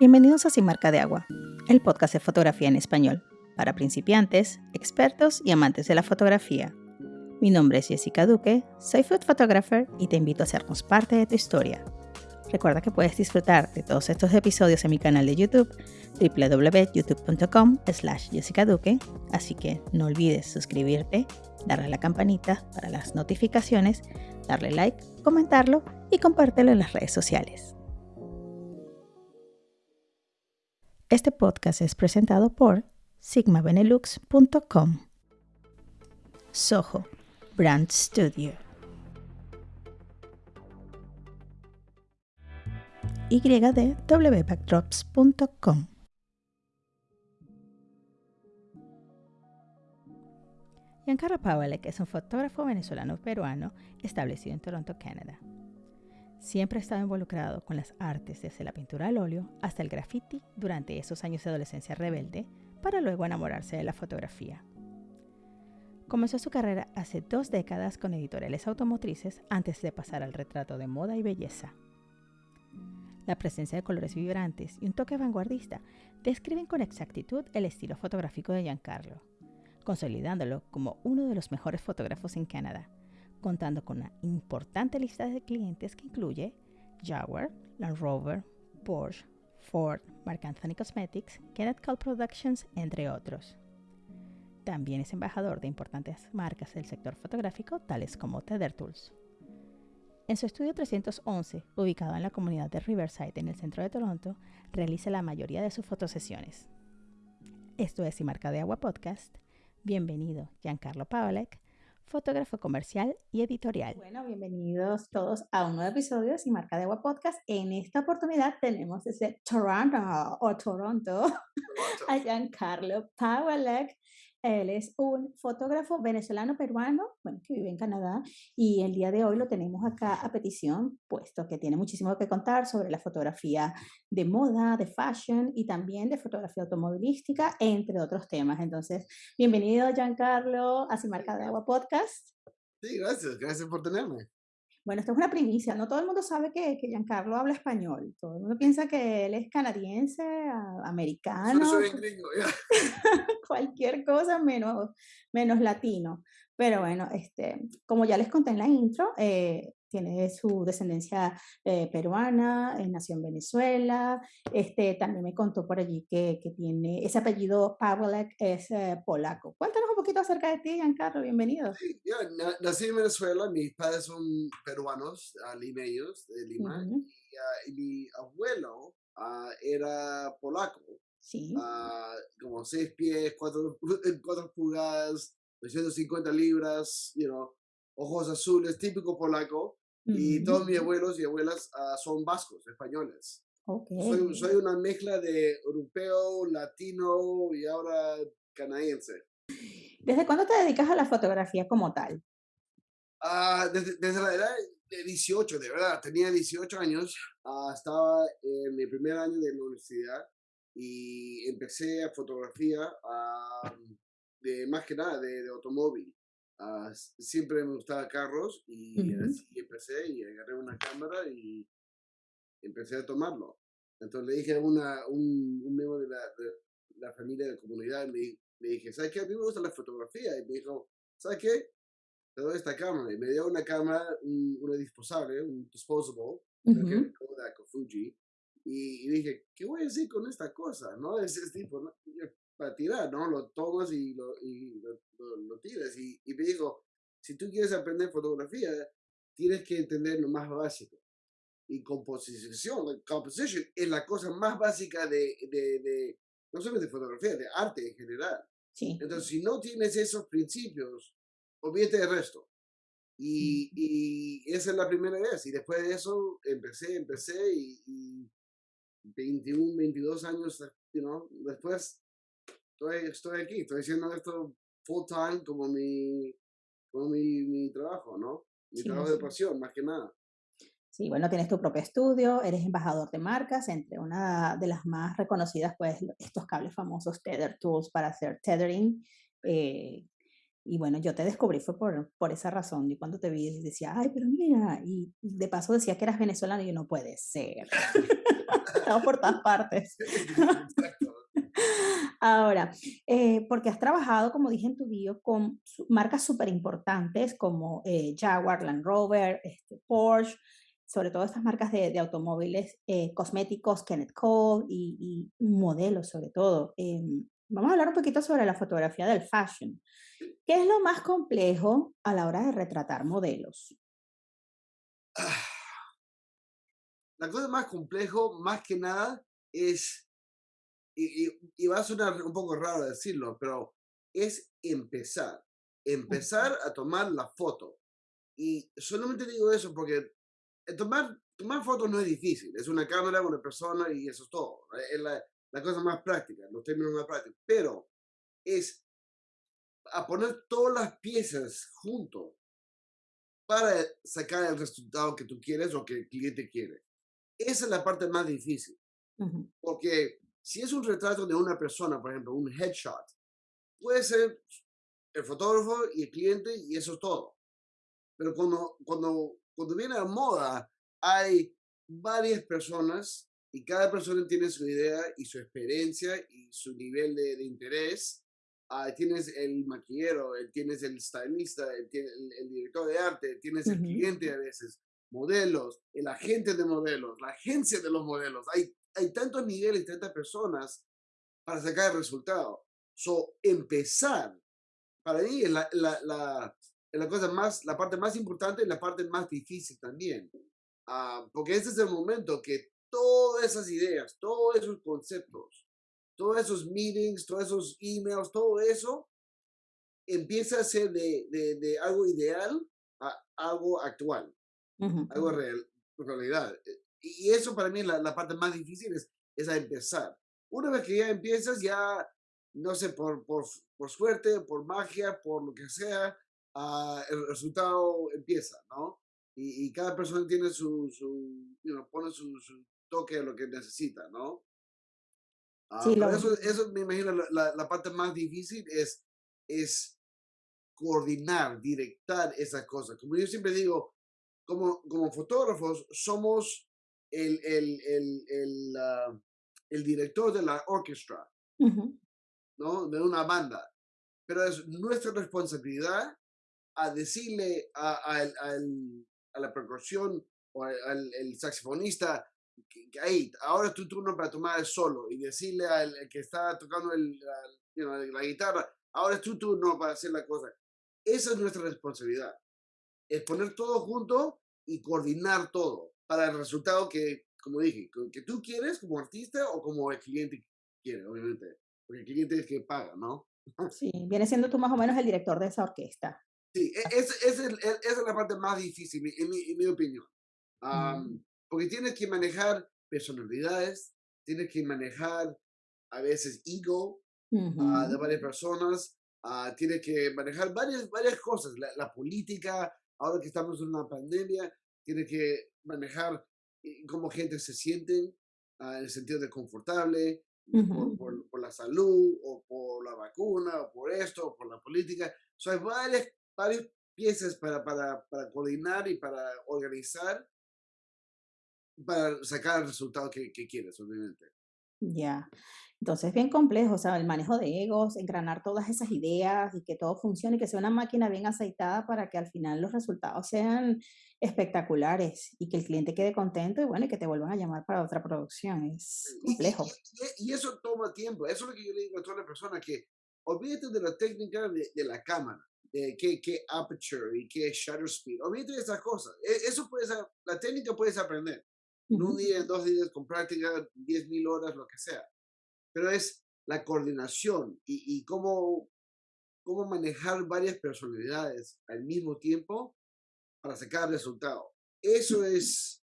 Bienvenidos a Sin Marca de Agua, el podcast de fotografía en español, para principiantes, expertos y amantes de la fotografía. Mi nombre es Jessica Duque, soy food photographer y te invito a hacernos parte de tu historia. Recuerda que puedes disfrutar de todos estos episodios en mi canal de YouTube, www.youtube.com slash Jessica Duque, así que no olvides suscribirte, darle a la campanita para las notificaciones, darle like, comentarlo y compártelo en las redes sociales. Este podcast es presentado por sigmabenelux.com. Soho Brand Studio. ydwbackdrops.com. Giancarlo Pawelek es un fotógrafo venezolano-peruano establecido en Toronto, Canadá. Siempre ha estado involucrado con las artes, desde la pintura al óleo hasta el graffiti durante esos años de adolescencia rebelde, para luego enamorarse de la fotografía. Comenzó su carrera hace dos décadas con editoriales automotrices antes de pasar al retrato de moda y belleza. La presencia de colores vibrantes y un toque vanguardista describen con exactitud el estilo fotográfico de Giancarlo, consolidándolo como uno de los mejores fotógrafos en Canadá contando con una importante lista de clientes que incluye Jaguar, Land Rover, Porsche, Ford, Mark Anthony Cosmetics, Kenneth Cole Productions, entre otros. También es embajador de importantes marcas del sector fotográfico, tales como Tether Tools. En su estudio 311, ubicado en la comunidad de Riverside en el centro de Toronto, realiza la mayoría de sus fotosesiones. Esto es Y Marca de Agua Podcast. Bienvenido, Giancarlo Pavlek fotógrafo comercial y editorial. Bueno, bienvenidos todos a un nuevo episodio de Sin Marca de Agua Podcast. En esta oportunidad tenemos desde Toronto o Toronto, a Giancarlo Pawelek, él es un fotógrafo venezolano-peruano, bueno, que vive en Canadá, y el día de hoy lo tenemos acá a petición, puesto que tiene muchísimo que contar sobre la fotografía de moda, de fashion y también de fotografía automovilística, entre otros temas. Entonces, bienvenido, Giancarlo, a Sin Marca de Agua Podcast. Sí, gracias, gracias por tenerme. Bueno, esto es una primicia, no todo el mundo sabe que, que Giancarlo habla español, todo el mundo piensa que él es canadiense, americano, soy gringo, cualquier cosa menos, menos latino. Pero bueno, este, como ya les conté en la intro, eh, tiene su descendencia eh, peruana, nació en Venezuela, este, también me contó por allí que, que tiene, ese apellido Pawelek es eh, polaco. Cuéntanos un poquito acerca de ti, Giancarlo, bienvenido. Sí, yo nací en Venezuela, mis padres son peruanos, uh, limeños de Lima, y, uh, y, mi abuelo uh, era polaco. Sí. como seis pies, cuatro, cuatro pulgadas, 250 libras, you know, ojos azules, típico polaco. Y todos mis abuelos y abuelas uh, son vascos, españoles. Okay. Soy, soy, una mezcla de europeo, latino y ahora canadiense. ¿Desde cuándo te dedicas a la fotografía como tal? Uh, desde, desde, la edad de 18, de verdad. Tenía 18 años. Uh, estaba en mi primer año de la universidad y empecé a fotografía de más que nada de, de automóvil. Uh, siempre me gustaban carros y uh -huh. así empecé y agarré una cámara y empecé a tomarlo. Entonces le dije a una, un, un miembro de la, de la familia de la comunidad, me, me dije, ¿sabes qué? A mí me gusta la fotografía. Y me dijo, ¿sabes qué? Te doy esta cámara. Y me dio una cámara, un, una disposable, un disposable, uh -huh. Kodak o Fuji. Y, y, dije, ¿qué voy a hacer con esta cosa? ¿No? Es, es tipo, ¿no? Para tirar, ¿no? Lo tomas y lo, y lo, lo, lo tiras. Y, y, me dijo, si tú quieres aprender fotografía, tienes que entender lo más básico. Y composición, composition es la cosa más básica de, de, de, no solamente de fotografía, de arte en general. Sí. Entonces, si no tienes esos principios, olvídate del resto. Y, y, esa es la primera vez. Y después de eso, empecé, empecé y, y 21, 22 años you know, después estoy, estoy aquí, estoy haciendo esto full time como mi, como mi, mi trabajo, ¿no? Mi sí, trabajo sí. de pasión, más que nada. Sí, bueno, tienes tu propio estudio, eres embajador de marcas, entre una de las más reconocidas, pues, estos cables famosos Tether Tools para hacer tethering, eh, Y bueno, yo te descubrí fue por, por esa razón. Y cuando te vi decía, ay, pero mira, y de paso decía que eras venezolano y yo no puede ser. Estamos por todas partes. Exacto. Ahora, eh, porque has trabajado, como dije en tu bio, con marcas súper importantes como eh, Jaguar, Land Rover, este, Porsche, sobre todo estas marcas de, de automóviles eh, cosméticos, Kenneth Cole y, y modelos sobre todo. Em, vamos a hablar un poquito sobre la fotografía del fashion. ¿Qué es lo más complejo a la hora de retratar modelos? Ah, La cosa más complejo, más que nada, es, y, y- y va a sonar un poco raro decirlo, pero es empezar. Empezar a tomar la foto. Y solamente digo eso porque eh, tomar, tomar fotos no es difícil. Es una cámara, una persona y eso es todo. Es la, la cosa más práctica, los términos más prácticos. Pero es a poner todas las piezas juntos para sacar el resultado que tú quieres o que el cliente quiere. Esa es la parte más difícil, Ujú, porque si es un retrato de una persona, por ejemplo, un headshot, puede ser el fotógrafo y el cliente y eso es todo. Pero cuando, cuando, cuando viene a moda, hay varias personas y cada persona tiene su idea y su experiencia y su nivel de, de interés. Ah, tienes el maquillero, eh, tienes el stylista, eh, tiene- el, el director de arte, tienes el ujú, cliente a veces, modelos, el agente de modelos, la agencia de los modelos. Hay, hay tantos niveles, tantas personas para sacar el resultado. So, empezar, para mí, es la, la, la, la cosa más, la parte más importante y la parte más difícil también. Ah, porque este es el momento que todas esas ideas, todos esos conceptos, todos esos meetings, todos esos emails, todo eso empieza a ser de, de, de algo ideal a algo actual, ujú, algo ujú. real, realidad. Y eso para mí es la, la parte más difícil, es, es a empezar. Una vez que ya empiezas, ya, no sé, por, por, por suerte, por magia, por lo que sea, ah, el resultado empieza, ¿no? Y, y cada persona tiene su, su you know, pone su, su toque a lo que necesita, ¿no? Ah, Sí, pero eso, eso me imagino la, la, la parte más difícil es, es coordinar, directar esas cosas. Como yo siempre digo, como, como fotógrafos somos el, el, el, el, ah, el director de la orquesta, ujú, ¿no? De una banda. Pero es nuestra responsabilidad a decirle a, al- al- a la percusión o al, al- saxofonista que, que, "Hey, ahora es tu turno para tomar el solo y decirle al al que está tocando el, la, you know, la guitarra, ahora es tu turno para hacer la cosa. Esa es nuestra responsabilidad. Es poner todo junto y coordinar todo para el resultado que, como dije, que tú quieres como artista o como el cliente quiere, obviamente. Porque el cliente es el que paga, ¿no? sí, viene siendo tú más o menos el director de esa orquesta. Sí, e- ese es el- e- esa es la parte más difícil, en mi, en mi opinión. Am, porque tienes que manejar personalidades, tienes que manejar a veces ego ah, de varias personas, ah, tienes que manejar varias, varias cosas, la, la política, ahora que estamos en una pandemia, tienes que manejar eh, cómo gente se siente ah, en el sentido de confortable, de por, ujú. por, por la salud, o por la vacuna, o por esto, o por la política. So, hay varias, varias piezas para, para, para coordinar y para organizar para sacar el resultado que, que quieres, obviamente. Ya. Entonces, bien complejo, o sea, el manejo de egos, engranar todas esas ideas y que todo funcione y que sea una máquina bien aceitada para que al final los resultados sean espectaculares y que el cliente quede contento y bueno, y que te vuelvan a llamar para otra producción. Es y, complejo. y- y eso toma tiempo. Eso es lo que yo le digo a toda la persona, que olvídate de la técnica de, de la cámara, de qué, qué aperture y qué shutter speed. Olvídate de esas cosas. E- Eso puedes, la técnica puedes aprender. En un día, en dos días, con práctica, 10.000 horas, lo que sea. Pero es la coordinación y, y cómo, cómo manejar varias personalidades al mismo tiempo para sacar resultado. Eso es,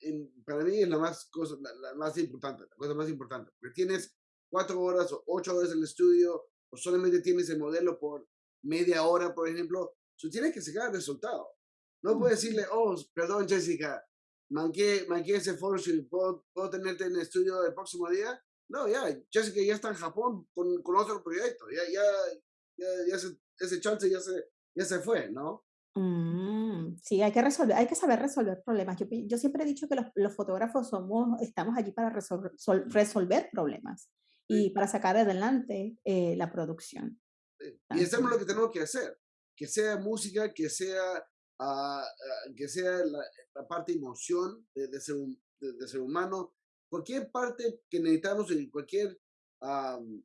en- para mí, es la más, cosa, la, la más importante, la cosa más importante. Porque tienes cuatro horas o ocho horas en el estudio, o solamente tienes el modelo por media hora, por ejemplo, tú tienes que sacar resultado. No puedes decirle, oh, perdón, Jessica, manqué, manqué ese photoshoot, ¿puedo, ¿puedo tenerte en el estudio el próximo día? No, ya, Jessica ya está en Japón con, con otro proyecto, ya, ya, ya, ya se ese chance ya se, ya se fue, ¿no? Mm, sí, hay que resolver, hay que saber resolver problemas. Yo, yo siempre he dicho que los, los, fotógrafos somos, estamos allí para resolver, resolver problemas y para sacar adelante eh, la producción. Y eso es lo que tenemos que hacer, que sea música, que sea, uh, que sea la, la, parte emoción de, de, ser, de, de, ser humano, cualquier parte que necesitamos en cualquier, um,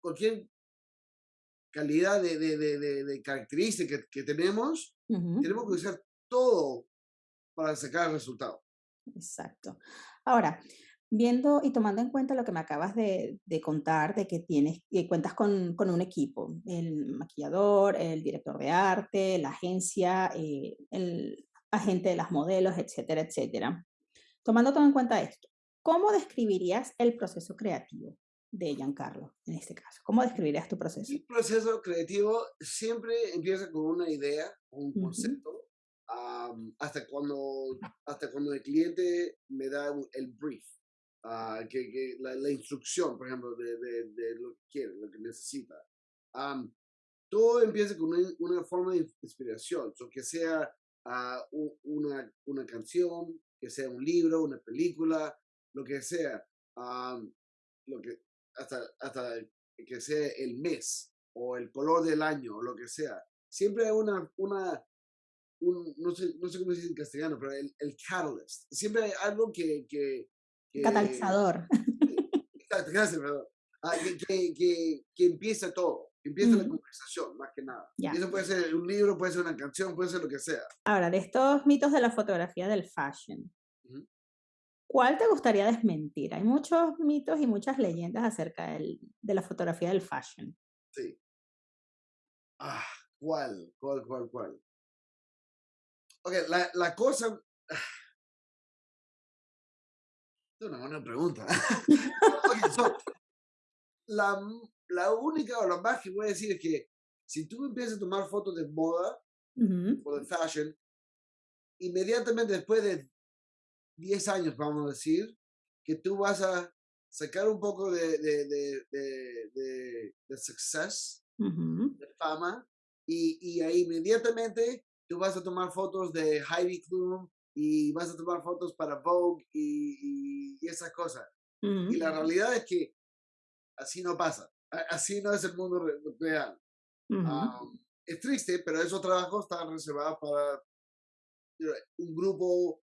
cualquier calidad de, de, de, de características que, que tenemos, uh -huh. tenemos que usar todo para sacar el resultado. Exacto. Ahora, viendo y tomando en cuenta lo que me acabas de, de contar, de que tienes, que cuentas con, con, un equipo, el maquillador, el director de arte, la agencia, eh, el agente de las modelos, etcétera, etcétera. Tomando todo en cuenta esto, ¿cómo describirías el proceso creativo de Giancarlo en este caso? ¿Cómo describirías tu proceso? El proceso creativo siempre empieza con una idea, un concepto, uh -huh. um, hasta, cuando, hasta cuando el cliente me da el brief. Uh, que, que la, la, instrucción, por ejemplo, de, de, de, lo que quiere, lo que necesita. Um, todo empieza con una, una, forma de inspiración, so que sea uh, una, una canción, que sea un libro, una película, lo que sea, um, lo que, hasta, hasta que sea el mes o el color del año o lo que sea. Siempre hay una, una un, no, sé, no sé cómo se dice en castellano, pero el, el catalyst. Siempre hay algo que, que que, catalizador. Exacto, gracias, perdón. Ah, que, que, que, que, empieza todo, que empieza mm. la conversación, más que nada. Yeah. Y eso puede ser un libro, puede ser una canción, puede ser lo que sea. Ahora, de estos mitos de la fotografía del fashion. ¿Cuál te gustaría desmentir? Hay muchos mitos y muchas leyendas acerca del, de la fotografía del fashion. Sí. Ah, ¿cuál? ¿Cuál, cuál, cuál? Ok, la, la cosa... Es una buena pregunta. okay, so, la, la, única o la más que voy a decir es que si tú empiezas a tomar fotos de moda uh -huh. o de fashion, inmediatamente después de 10 años, vamos a decir, que tú vas a sacar un poco de, de, de, de, de success, uh -huh. de fama, y, y ahí inmediatamente tú vas a tomar fotos de Heidi Klum y vas a tomar fotos para Vogue y, y, y esas cosas. Uh -huh. Y la realidad es que así no pasa. Así no es el mundo real. Uh -huh. um, es triste, pero esos trabajos están reservados para un grupo,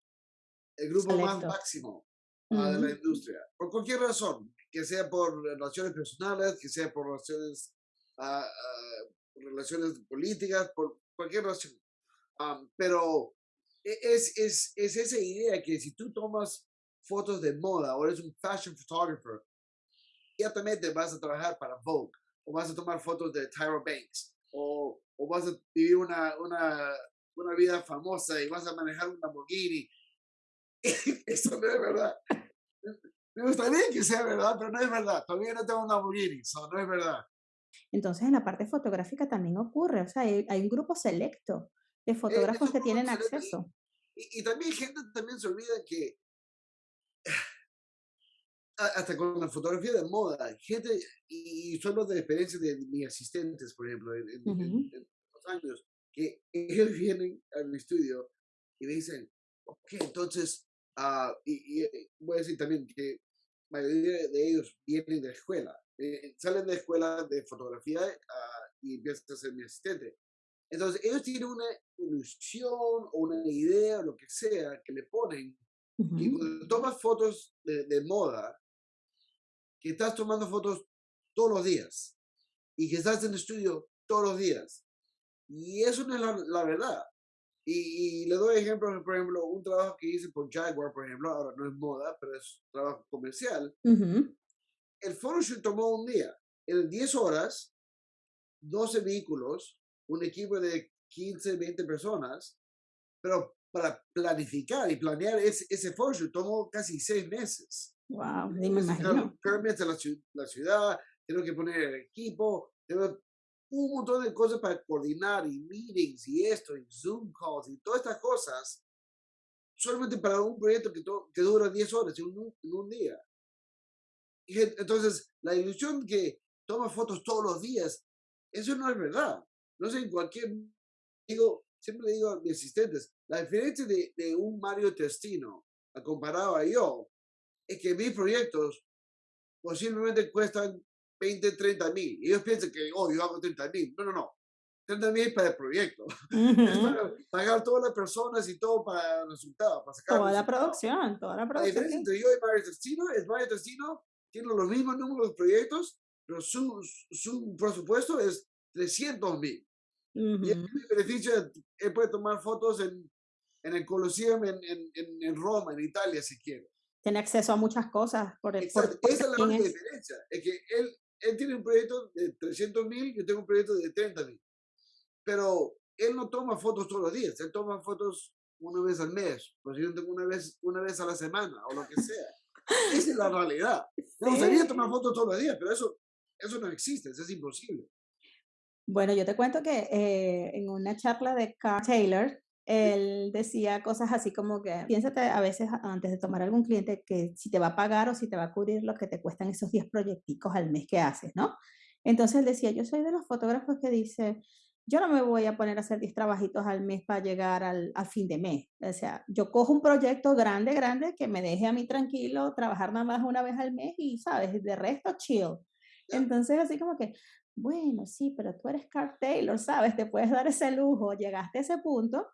el grupo Selecto. más máximo uh -huh. de la industria. Por cualquier razón, que sea por relaciones personales, que sea por relaciones, uh, relaciones políticas, por cualquier razón. Um, pero e, es, es, es esa idea que si tú tomas fotos de moda o eres un fashion photographer, inmediatamente vas a trabajar para Vogue o vas a tomar fotos de Tyra Banks o, o vas a vivir una, una, una vida famosa y vas a manejar un Lamborghini. Eso no es verdad. Me gustaría que sea verdad, pero no es verdad. Todavía no tengo un Lamborghini, so no es verdad. Entonces, en la parte fotográfica también ocurre, o sea, hay, hay un grupo selecto de fotógrafos eh, que tienen acceso. Y, y, también gente también se olvida que hasta con la fotografía de moda, gente, y solo de experiencia de mis asistentes, por ejemplo, en, uh -huh. en, en los años, que ellos vienen al estudio y me dicen, ok, entonces, uh, y, y, voy a decir también que la mayoría de ellos vienen de la escuela, eh, salen de la escuela de fotografía uh, y empiezan a ser mi asistente. Entonces, ellos tienen una ilusión o una idea o lo que sea que le ponen. Uh -huh. Y cuando tomas fotos de, de, moda, que estás tomando fotos todos los días y que estás en el estudio todos los días. Y eso no es la, la verdad. Y, y, le doy ejemplos, por ejemplo, un trabajo que hice por Jaguar, por ejemplo, ahora no es moda, pero es trabajo comercial. Uh -huh. El photoshoot tomó un día. En 10 horas, 12 vehículos, un equipo de 15, 20 personas, pero para planificar y planear ese, ese photoshoot tomó casi seis meses. Wow, ni me imagino. Permits de la, la, ciudad, tengo que poner el equipo, tengo un montón de cosas para coordinar y meetings y esto, y Zoom calls y todas estas cosas, solamente para un proyecto que, que dura 10 horas en un, en un día. Y entonces, la ilusión que toma fotos todos los días Eso no es verdad. No sé, en cualquier, digo, siempre digo a mis asistentes, la diferencia de, de un Mario Testino comparado a yo, es que mis proyectos posiblemente cuestan 20, 30 mil. Y ellos piensan que, oh, yo hago 30 mil. No, no, no. 30 mil para el proyecto. es para pagar todas las personas y todo para el resultado, para sacar Toda la producción, toda la producción. La diferencia entre yo y Mario Testino es Mario Testino tiene los mismos números de proyectos, pero su, su presupuesto es 300 mil. Y el beneficio, él puede tomar fotos en, en el Colosseum en, en, en, Roma, en Italia, si quiere. Tiene acceso a muchas cosas. Por, el, Esa es la única diferencia. Es que él, él tiene un proyecto de 300 mil, yo tengo un proyecto de 30 mil. Pero él no toma fotos todos los días, él toma fotos una vez al mes, pues yo tengo una vez, una vez a la semana o lo que sea. Esa es la realidad. Me gustaría tomar fotos todos los días, pero eso, eso no existe, eso es imposible. Bueno, yo te cuento que eh, en una charla de Carl Taylor, él decía cosas así como que piénsate a veces antes de tomar algún cliente que si te va a pagar o si te va a cubrir lo que te cuestan esos 10 proyecticos al mes que haces, ¿no? Entonces él decía, yo soy de los fotógrafos que dice, yo no me voy a poner a hacer 10 trabajitos al mes para llegar al, al, fin de mes. O sea, yo cojo un proyecto grande, grande, que me deje a mí tranquilo, trabajar nada más una vez al mes y, ¿sabes? De resto, chill. Entonces, así como que, bueno, sí, pero tú eres Carl Taylor, ¿sabes? Te puedes dar ese lujo, llegaste a ese punto,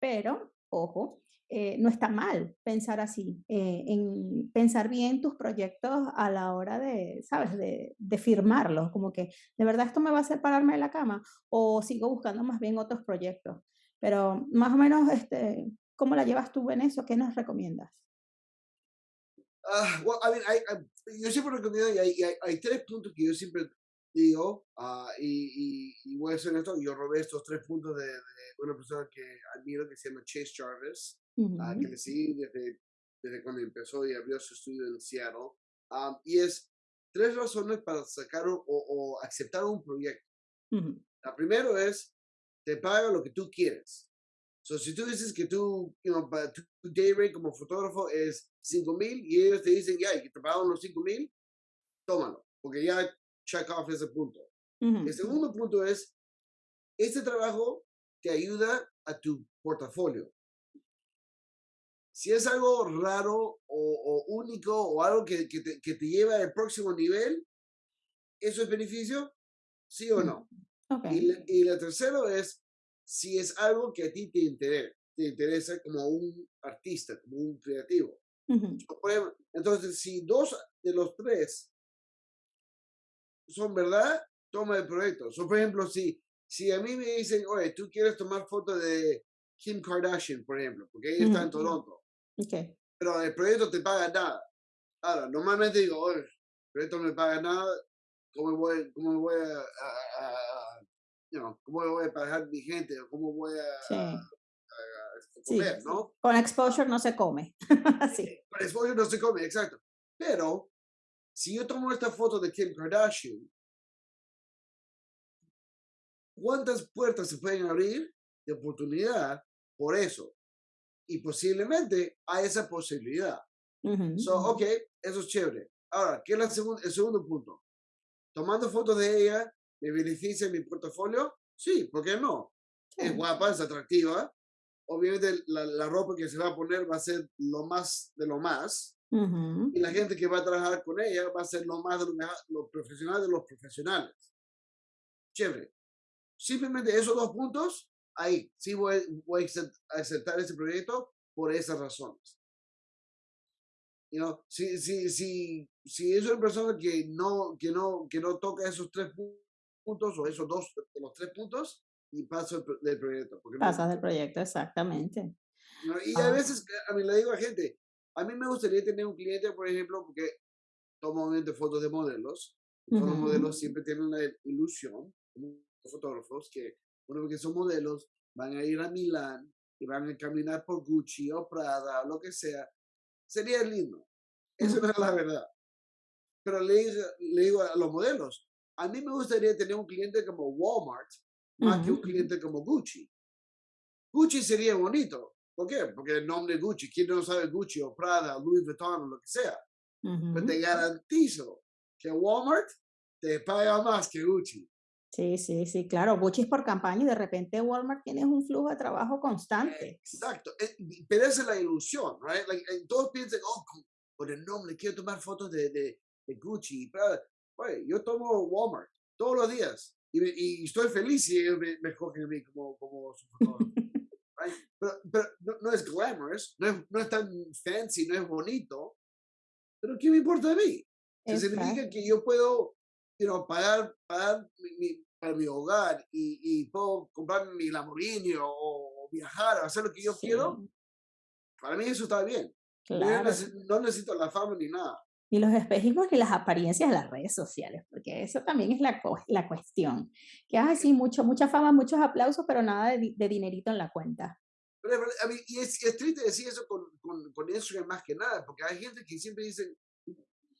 pero, ojo, eh, no está mal pensar así, eh, en pensar bien tus proyectos a la hora de, ¿sabes?, de, firmarlos, como que, ¿de verdad esto me va a hacer pararme de la cama? O sigo buscando más bien otros proyectos. Pero más o menos, este, ¿cómo la llevas tú en eso? ¿Qué nos recomiendas? Uh, well, I mean, I, yo siempre recomiendo, y hay, tres puntos que yo siempre digo, uh, y, y, y, voy a hacer esto, yo robé estos tres puntos de, de, una persona que admiro que se llama Chase Jarvis, uh -huh. uh, que le seguí desde, desde cuando empezó y abrió su estudio en Seattle, um, y es tres razones para sacar o, o aceptar un proyecto. -huh. La primera es, te paga lo que tú quieres. So, si tú dices que tú, you know, tu day rate como fotógrafo es 5 mil y ellos te dicen, ya, que te pagan los 5 mil, tómalo, porque ya check off ese punto. Uh -huh. El segundo punto es, este trabajo te ayuda a tu portafolio. Si es algo raro o, o único o algo que, que, te, que, te, lleva al próximo nivel, ¿eso es beneficio? ¿Sí o no? Okay. Y, la, y la tercera es, si es algo que a ti te interesa, te interesa como un artista, como un creativo. Uh -huh. Entonces, si dos de los tres son verdad, toma el proyecto. So, por ejemplo, si, si a mí me dicen, oye, tú quieres tomar fotos de Kim Kardashian, por ejemplo, porque ella uh -huh. está en Toronto, okay. pero el proyecto te paga nada. Ahora, normalmente digo, oye, el proyecto no me paga nada, ¿cómo voy, cómo voy a, a, a you know, cómo voy a pagar mi gente? ¿Cómo voy a, sí. a comer, sí. no? Con exposure no se come. sí. Con exposure no se come, exacto. Pero, si yo tomo esta foto de Kim Kardashian, ¿cuántas puertas se pueden abrir de oportunidad por eso? Y posiblemente hay esa posibilidad. Uh -huh. So, ok, eso es chévere. Ahora, ¿qué es la segun el segundo punto? Tomando fotos de ella, ¿me beneficia mi portafolio? Sí, ¿por qué no? Sí. Es guapa, es atractiva. Obviamente la, la, ropa que se va a poner va a ser lo más de lo más. Uh -huh. Y la gente que va a trabajar con ella va a ser lo más de lo, lo profesional de los profesionales. Chévere. Simplemente esos dos puntos, ahí sí voy, voy a aceptar ese proyecto por esas razones. You know, si, si, si, si es una persona que no, que, no, que no toca esos tres puntos o esos dos de los tres puntos, y paso del proyecto. Pasas no, del proyecto, exactamente. Y a veces, a mí le digo a gente, a mí me gustaría tener un cliente, por ejemplo, porque tomo obviamente fotos de modelos. Uh -huh. Los modelos siempre tienen una ilusión, como fotógrafos, que, bueno, que son modelos, van a ir a Milán y van a caminar por Gucci o Prada o lo que sea. Sería lindo. Eso no es la verdad. Pero le, le digo a los modelos, a mí me gustaría tener un cliente como Walmart más uh -huh. que un cliente como Gucci. Gucci sería bonito. ¿Por qué? Porque el nombre Gucci, ¿quién no sabe Gucci o Prada, Louis Vuitton o lo que sea? Uh -huh. Pero te garantizo que Walmart te paga más que Gucci. Sí, sí, sí, claro, buchis por campaña y de repente Walmart tiene un flujo de trabajo constante. Exacto, eh, pero esa es la ilusión, right? Like, eh, todos piensan, oh, por el nombre, quiero tomar fotos de, de, de Gucci. Pero, oye, yo tomo Walmart todos los días y, y estoy feliz si ellos me, me escogen a mí como, como su fotógrafo. Right? Pero, pero no, no, es glamorous, no es, no es tan fancy, no es bonito, pero ¿qué me importa a mí? significa que yo puedo you know, pagar, pagar mi, para mi hogar y, y, puedo comprarme mi Lamborghini o, o, viajar, hacer lo que yo sí. quiero, para mí eso está bien. Claro. No, necesito, no necesito la fama ni nada. Y los espejismos y las apariencias de las redes sociales, porque eso también es la, la cuestión. Que, ay, sí, mucho, mucha fama, muchos aplausos, pero nada de, de dinerito en la cuenta. Pero, a mí, y es, es, triste decir eso con, con, con Instagram más que nada, porque hay gente que siempre dice,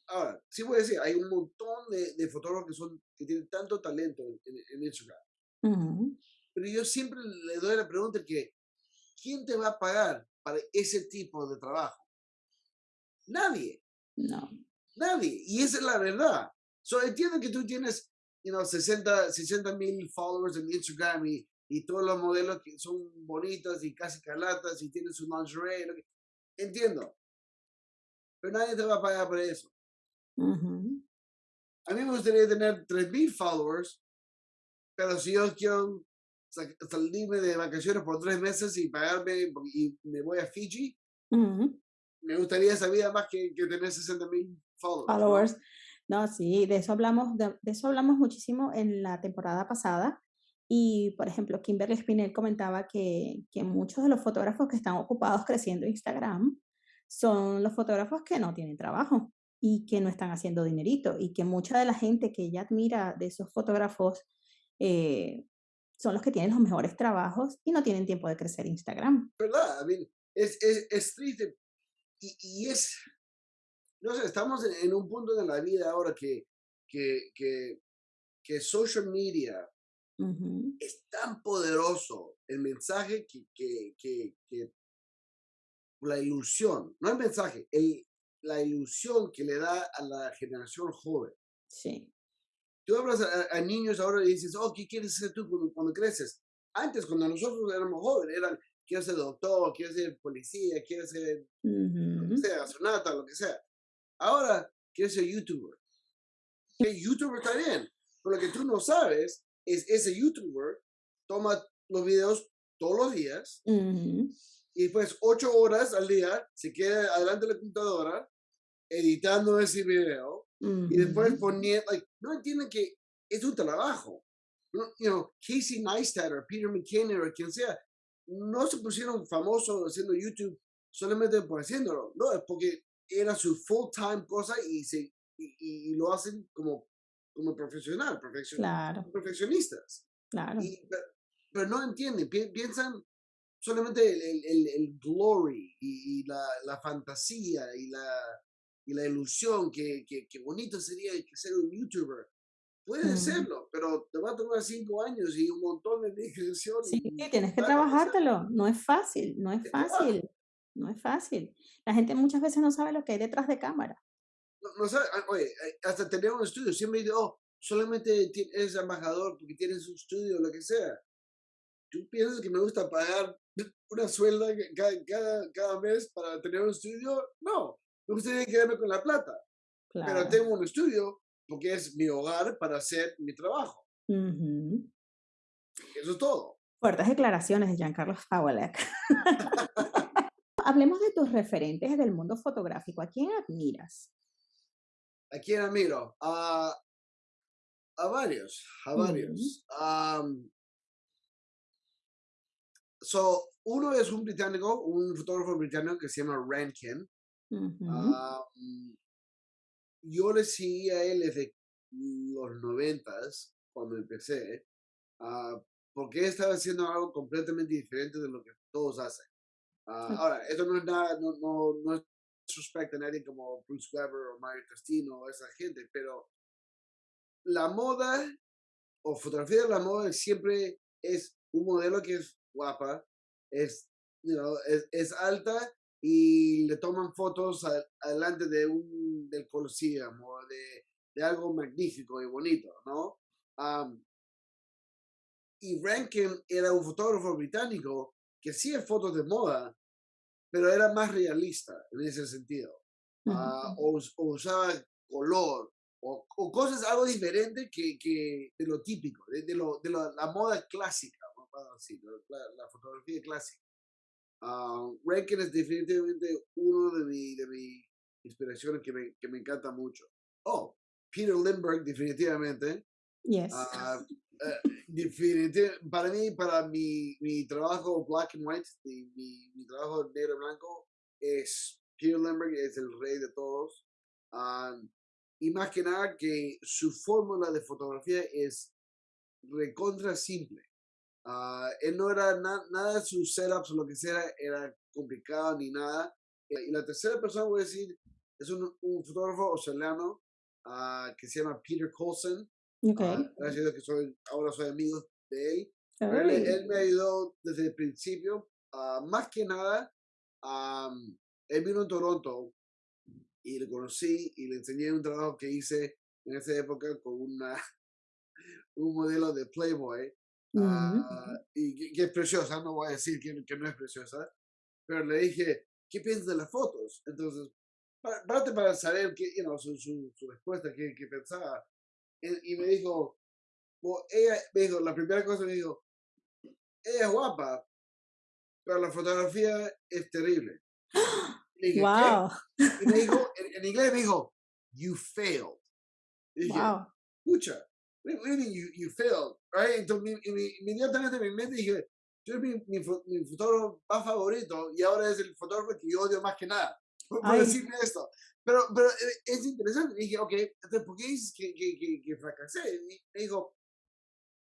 ahora, sí voy a decir, hay un montón de, de fotógrafos que, son, que tienen tanto talento en, en, en Instagram. Uh -huh. Pero yo siempre le doy la pregunta que, ¿quién te va a pagar para ese tipo de trabajo? Nadie. No. Nadie. Y esa es la verdad. So, entiendo que tú tienes you know, 60 mil followers en Instagram y, y todos los modelos que son bonitas y casi calatas y tienes un lingerie. Entiendo. Pero nadie te va a pagar por eso. Uh -huh. A mí me gustaría tener 3.000 followers, pero si yo quiero salirme de vacaciones por tres meses y pagarme y me voy a Fiji, uh -huh. Me gustaría esa vida más que, que tener 60.000 followers. followers. ¿no? no, sí, de eso hablamos, de, de, eso hablamos muchísimo en la temporada pasada. Y, por ejemplo, Kimberly Spinell comentaba que, que muchos de los fotógrafos que están ocupados creciendo Instagram son los fotógrafos que no tienen trabajo y que no están haciendo dinerito y que mucha de la gente que ella admira de esos fotógrafos eh, son los que tienen los mejores trabajos y no tienen tiempo de crecer Instagram. ¿Verdad? I mean, es, es, es, triste y, y, es, no sé, estamos en, en, un punto de la vida ahora que, que, que, que social media uh -huh. es tan poderoso el mensaje que, que, que, que la ilusión, no el mensaje, el, la ilusión que le da a la generación joven. Sí. Tú hablas a, a niños ahora y dices, oh, ¿qué quieres ser tú cuando, cuando, creces? Antes, cuando nosotros éramos jóvenes, eran, quiero ser doctor, quiero ser policía, quiero ser, uh -huh. lo que sea, astronauta, lo que sea. Ahora, quiero ser youtuber. Que youtuber está bien, pero lo que tú no sabes es ese youtuber toma los videos todos los días uh -huh. y después ocho horas al día se queda adelante de la computadora editando ese video uh -huh. y después poniendo, like, no entienden que es un trabajo. No, you know, Casey Neistat o Peter McKinnon o quien sea, no se pusieron famosos haciendo YouTube solamente por haciéndolo, no, es porque era su full time cosa y, se, y, y lo hacen como, como profesional, profesion, claro. profesionistas. Claro. Y, pero, pero, no entienden, pi piensan solamente el, el, el glory y, y la, la, fantasía y la, y la ilusión que, que, que bonito sería ser un youtuber. Puedes mm. serlo, pero te va a tomar cinco años y un montón de dedicación. Sí, y tienes que trabajártelo. No es fácil, no es fácil. No es fácil. La gente muchas veces no sabe lo que hay detrás de cámara. No, no sabe, oye, hasta tener un estudio, siempre digo, oh, solamente eres embajador porque tienes un estudio, lo que sea. ¿Tú piensas que me gusta pagar una suelda cada, cada, cada mes para tener un estudio? No, me gustaría quedarme con la plata. Claro. Pero tengo un estudio porque es mi hogar para hacer mi trabajo. Uh -huh. Eso es todo. Fuertes declaraciones de Giancarlo Pawelek. Hablemos de tus referentes del mundo fotográfico. ¿A quién admiras? ¿A quién admiro? Uh, a varios, a varios. Uh -huh. um, so, uno es un británico, un fotógrafo británico que se llama Rankin. Uh -huh. um, yo le seguí a él desde los noventas, cuando empecé, uh, porque él estaba haciendo algo completamente diferente de lo que todos hacen. Uh, ahora, esto no es nada, no, no, no es respecto a nadie como Bruce Weber o Mario Testino o esa gente, pero la moda o fotografía de la moda siempre es un modelo que es guapa, es, you know, es, es alta y le toman fotos a, adelante de un del Colosseum o de, de, algo magnífico y bonito, ¿no? Um, y Rankin era un fotógrafo británico que hacía fotos de moda, pero era más realista en ese sentido. Ah, o, usaba color, o, cosas algo diferente que, que de lo típico, de, lo, de la moda clásica, la, fotografía clásica. Uh, Rankin es definitivamente uno de mis de mi inspiraciones que me, que me encanta mucho. Oh, Peter Lindbergh, definitivamente. Yes. Uh, definitivamente, para mí, para mi, mi trabajo black and white, mi, mi, trabajo negro blanco, es Peter Lindbergh, es el rey de todos. y más que nada que su fórmula de fotografía es recontra simple. Uh, él no era nada de sus setups o lo que sea, era complicado ni nada. Y la tercera persona, voy a decir, es un, un fotógrafo australiano uh, que se llama Peter Colson. Okay. gracias a que soy, ahora soy amigo de él. Él, me ayudó desde el principio. más que nada, um, él vino en Toronto y le conocí y le enseñé un trabajo que hice en esa época con una, un modelo de Playboy Ah, y que, es preciosa, no voy a decir que, que, no es preciosa, pero le dije, ¿qué piensas de las fotos? Entonces, para, para saber qué, you know, su, su, su, respuesta, qué, qué pensaba. Y, me dijo, ella, me dijo, la primera cosa me dijo, ella es guapa, pero la fotografía es terrible. Y dije, wow. Y me dijo, en, inglés me dijo, you failed. Y dije, wow. escucha, really you, you failed, right? Entonces, inmediatamente me mente dije, eres mi, mi, mi, fotógrafo más favorito y ahora es el fotógrafo que yo odio más que nada, por, decirme esto. Pero, pero eh, es interesante. Y dije, ok, entonces, ¿por qué dices que, que, que, que fracasé? Y me dijo,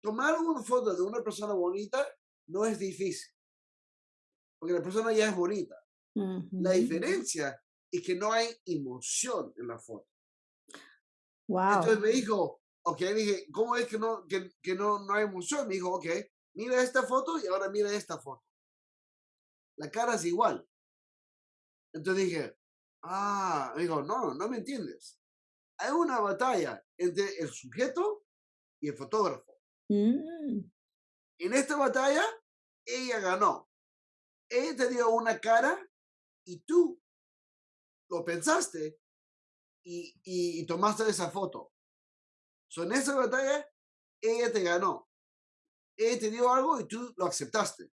tomar una foto de una persona bonita no es difícil, porque la persona ya es bonita. La diferencia es que no hay emoción en la foto. Wow. Entonces me dijo, Ok, dije, ¿cómo es que no, que, que no, no hay emoción? Me dijo, ok, mira esta foto y ahora mira esta foto. La cara es igual. Entonces dije, ah, me dijo, no, no me entiendes. Hay una batalla entre el sujeto y el fotógrafo. Mm. En esta batalla, ella ganó. Ella te dio una cara y tú lo pensaste y, y tomaste esa foto. So, en esa batalla, ella te ganó. Ella te dio algo y tú lo aceptaste.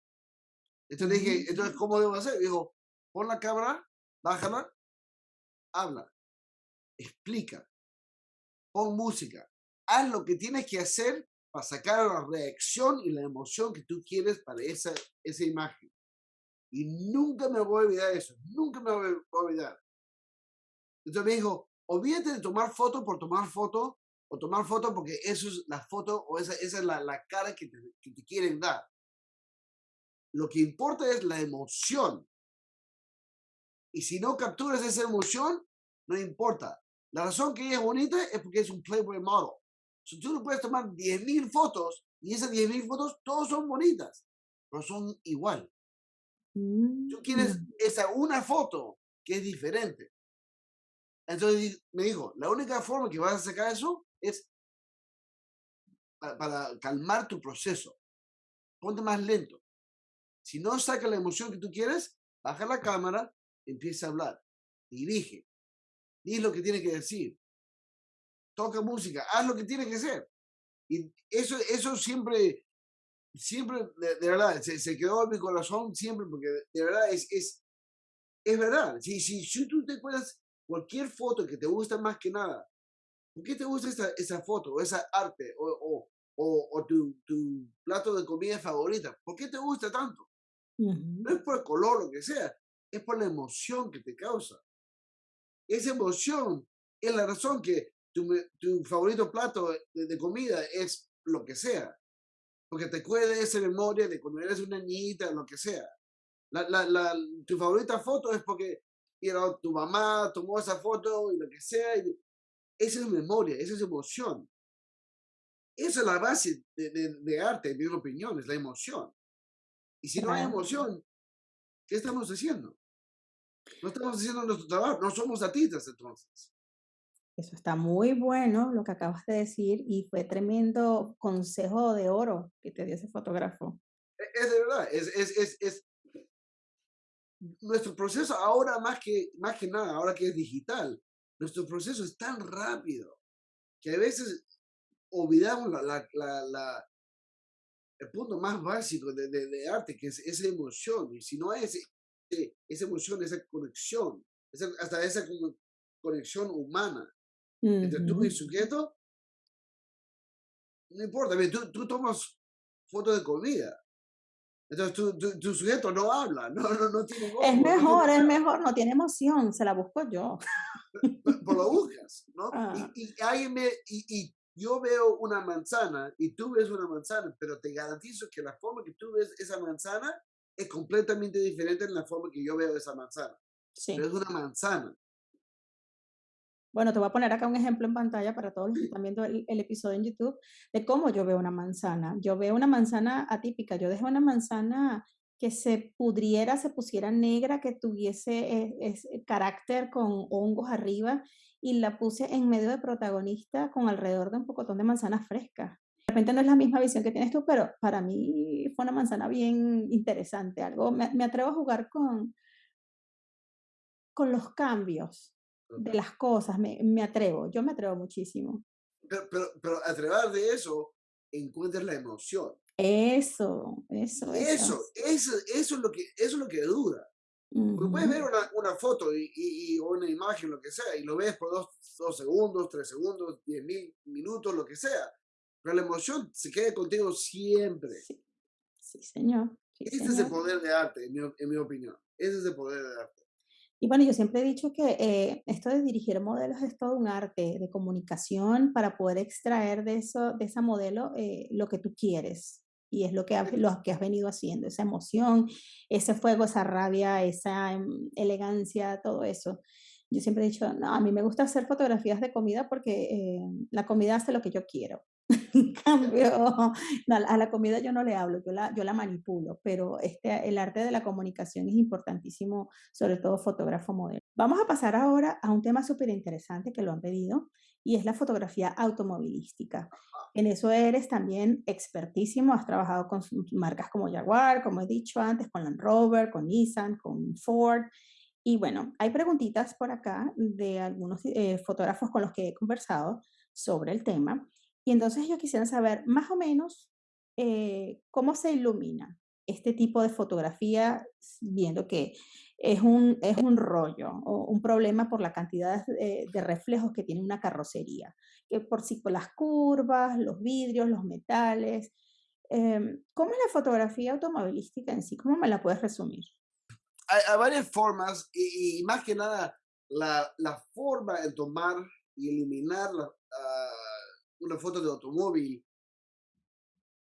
Entonces dije, entonces, ¿cómo debo hacer? Dijo, pon la cámara, bájala, habla, explica, pon música, haz lo que tienes que hacer para sacar la reacción y la emoción que tú quieres para esa, esa imagen. Y nunca me voy a olvidar eso, nunca me voy a olvidar. Entonces me dijo, olvídate de tomar foto por tomar foto o tomar fotos porque eso es la foto o esa, esa es la, la cara que te, que te, quieren dar. Lo que importa es la emoción. Y si no capturas esa emoción, no importa. La razón que ella es bonita es porque es un Playboy model. Si tú no puedes tomar 10.000 fotos y esas 10.000 fotos todas son bonitas, pero son igual. Tú quieres mm. esa una foto que es diferente. Entonces me dijo, la única forma que vas a sacar eso es para, calmar tu proceso. Ponte más lento. Si no saca la emoción que tú quieres, baja la cámara, empieza a hablar, dirige, di lo que tiene que decir, toca música, haz lo que tiene que hacer. Y eso, eso siempre, siempre, de, verdad, se, quedó en mi corazón siempre, porque de verdad es, es, es verdad. Si, si, si tú te acuerdas cualquier foto que te gusta más que nada, ¿Por qué te gusta esa, esa foto, o esa arte, o, o, o, tu, tu, plato de comida favorita? ¿Por qué te gusta tanto? No es por el color, lo que sea, es por la emoción que te causa. Esa emoción es la razón que tu, tu favorito plato de, comida es lo que sea. Porque te de esa memoria de cuando eres una niñita, lo que sea. La, la, la, tu favorita foto es porque tu mamá tomó esa foto y lo que sea, y esa es memoria, esa es emoción. Esa es la base de, de, arte, en mi opinión, es la emoción. Y si no hay emoción, ¿qué estamos haciendo? No estamos haciendo nuestro trabajo, no somos artistas entonces. Eso está muy bueno lo que acabas de decir y fue tremendo consejo de oro que te dio ese fotógrafo. E- Es, de verdad, es, es, es, es nuestro proceso ahora más que, más que nada, ahora que es digital, nuestro proceso es tan rápido que a veces olvidamos la, la, la, la- el punto más básico de, de, de arte, que es esa emoción. Y si no es eh, esa emoción, esa conexión, esa- hasta esa conexión humana entre tú y el sujeto, no importa, tú tomas fotos de comida. Entonces tu, tu, tu sujeto no habla, no, no, no tiene voz, Es no, no mejor, es mejor, no tiene emoción, se la busco yo. pero pero lo buscas, ¿no? Ah, Y, y, alguien me, y, y yo veo una manzana y tú ves una manzana, pero te garantizo que la forma que tú ves esa manzana es completamente diferente en la forma que yo veo esa manzana. Pero sí. es una manzana. Bueno, te voy a poner acá un ejemplo en pantalla para todos los que están viendo el, el episodio en YouTube de cómo yo veo una manzana. Yo veo una manzana atípica. Yo dejé una manzana que se pudriera, se pusiera negra, que tuviese eh, ese carácter con hongos arriba y la puse en medio de protagonista con alrededor de un pocotón de manzanas frescas. De repente no es la misma visión que tienes tú, pero para mí fue una manzana bien interesante. Algo, me, me atrevo a jugar con, con los cambios de las cosas, me, me atrevo, yo me atrevo muchísimo. Pero, pero, pero a través de eso encuentras la emoción. Eso, eso, Eso, eso, eso es lo que, eso es lo que dura. Porque puedes ver una, una foto y, y, y- una imagen, lo que sea, y lo ves por dos, dos segundos, tres segundos, diez mil minutos, lo que sea. Pero la emoción se queda contigo siempre. Sí, sí, señor. Sí, Ese es el señor. poder de arte, en mi, en mi opinión. Ese es el poder de arte. Y bueno, yo siempre he dicho que eh, esto de dirigir modelos es todo un arte de comunicación para poder extraer de, eso, de esa modelo eh, lo que tú quieres. Y es lo que, has, lo que has venido haciendo, esa emoción, ese fuego, esa rabia, esa em, elegancia, todo eso. Yo siempre he dicho, no, a mí me gusta hacer fotografías de comida porque eh, la comida hace lo que yo quiero. En cambio, no, a la comida yo no le hablo, yo la, yo la manipulo, pero este, el arte de la comunicación es importantísimo sobre todo fotógrafo modelo. Vamos a pasar ahora a un tema súper interesante que lo han pedido y es la fotografía automovilística. En eso eres también expertísimo, has trabajado con marcas como Jaguar, como he dicho antes, con Land Rover, con Nissan, con Ford. Y bueno, hay preguntitas por acá de algunos eh, fotógrafos con los que he conversado sobre el tema. Y entonces yo quisiera saber más o menos eh, cómo se ilumina este tipo de fotografía, viendo que es un, es un rollo o un problema por la cantidad de, de reflejos que tiene una carrocería, que por sí por las curvas, los vidrios, los metales. Eh, ¿Cómo es la fotografía automovilística en sí? ¿Cómo me la puedes resumir? Hay, hay varias formas y, y, más que nada la, la forma de tomar y eliminar la, uh, una foto de automóvil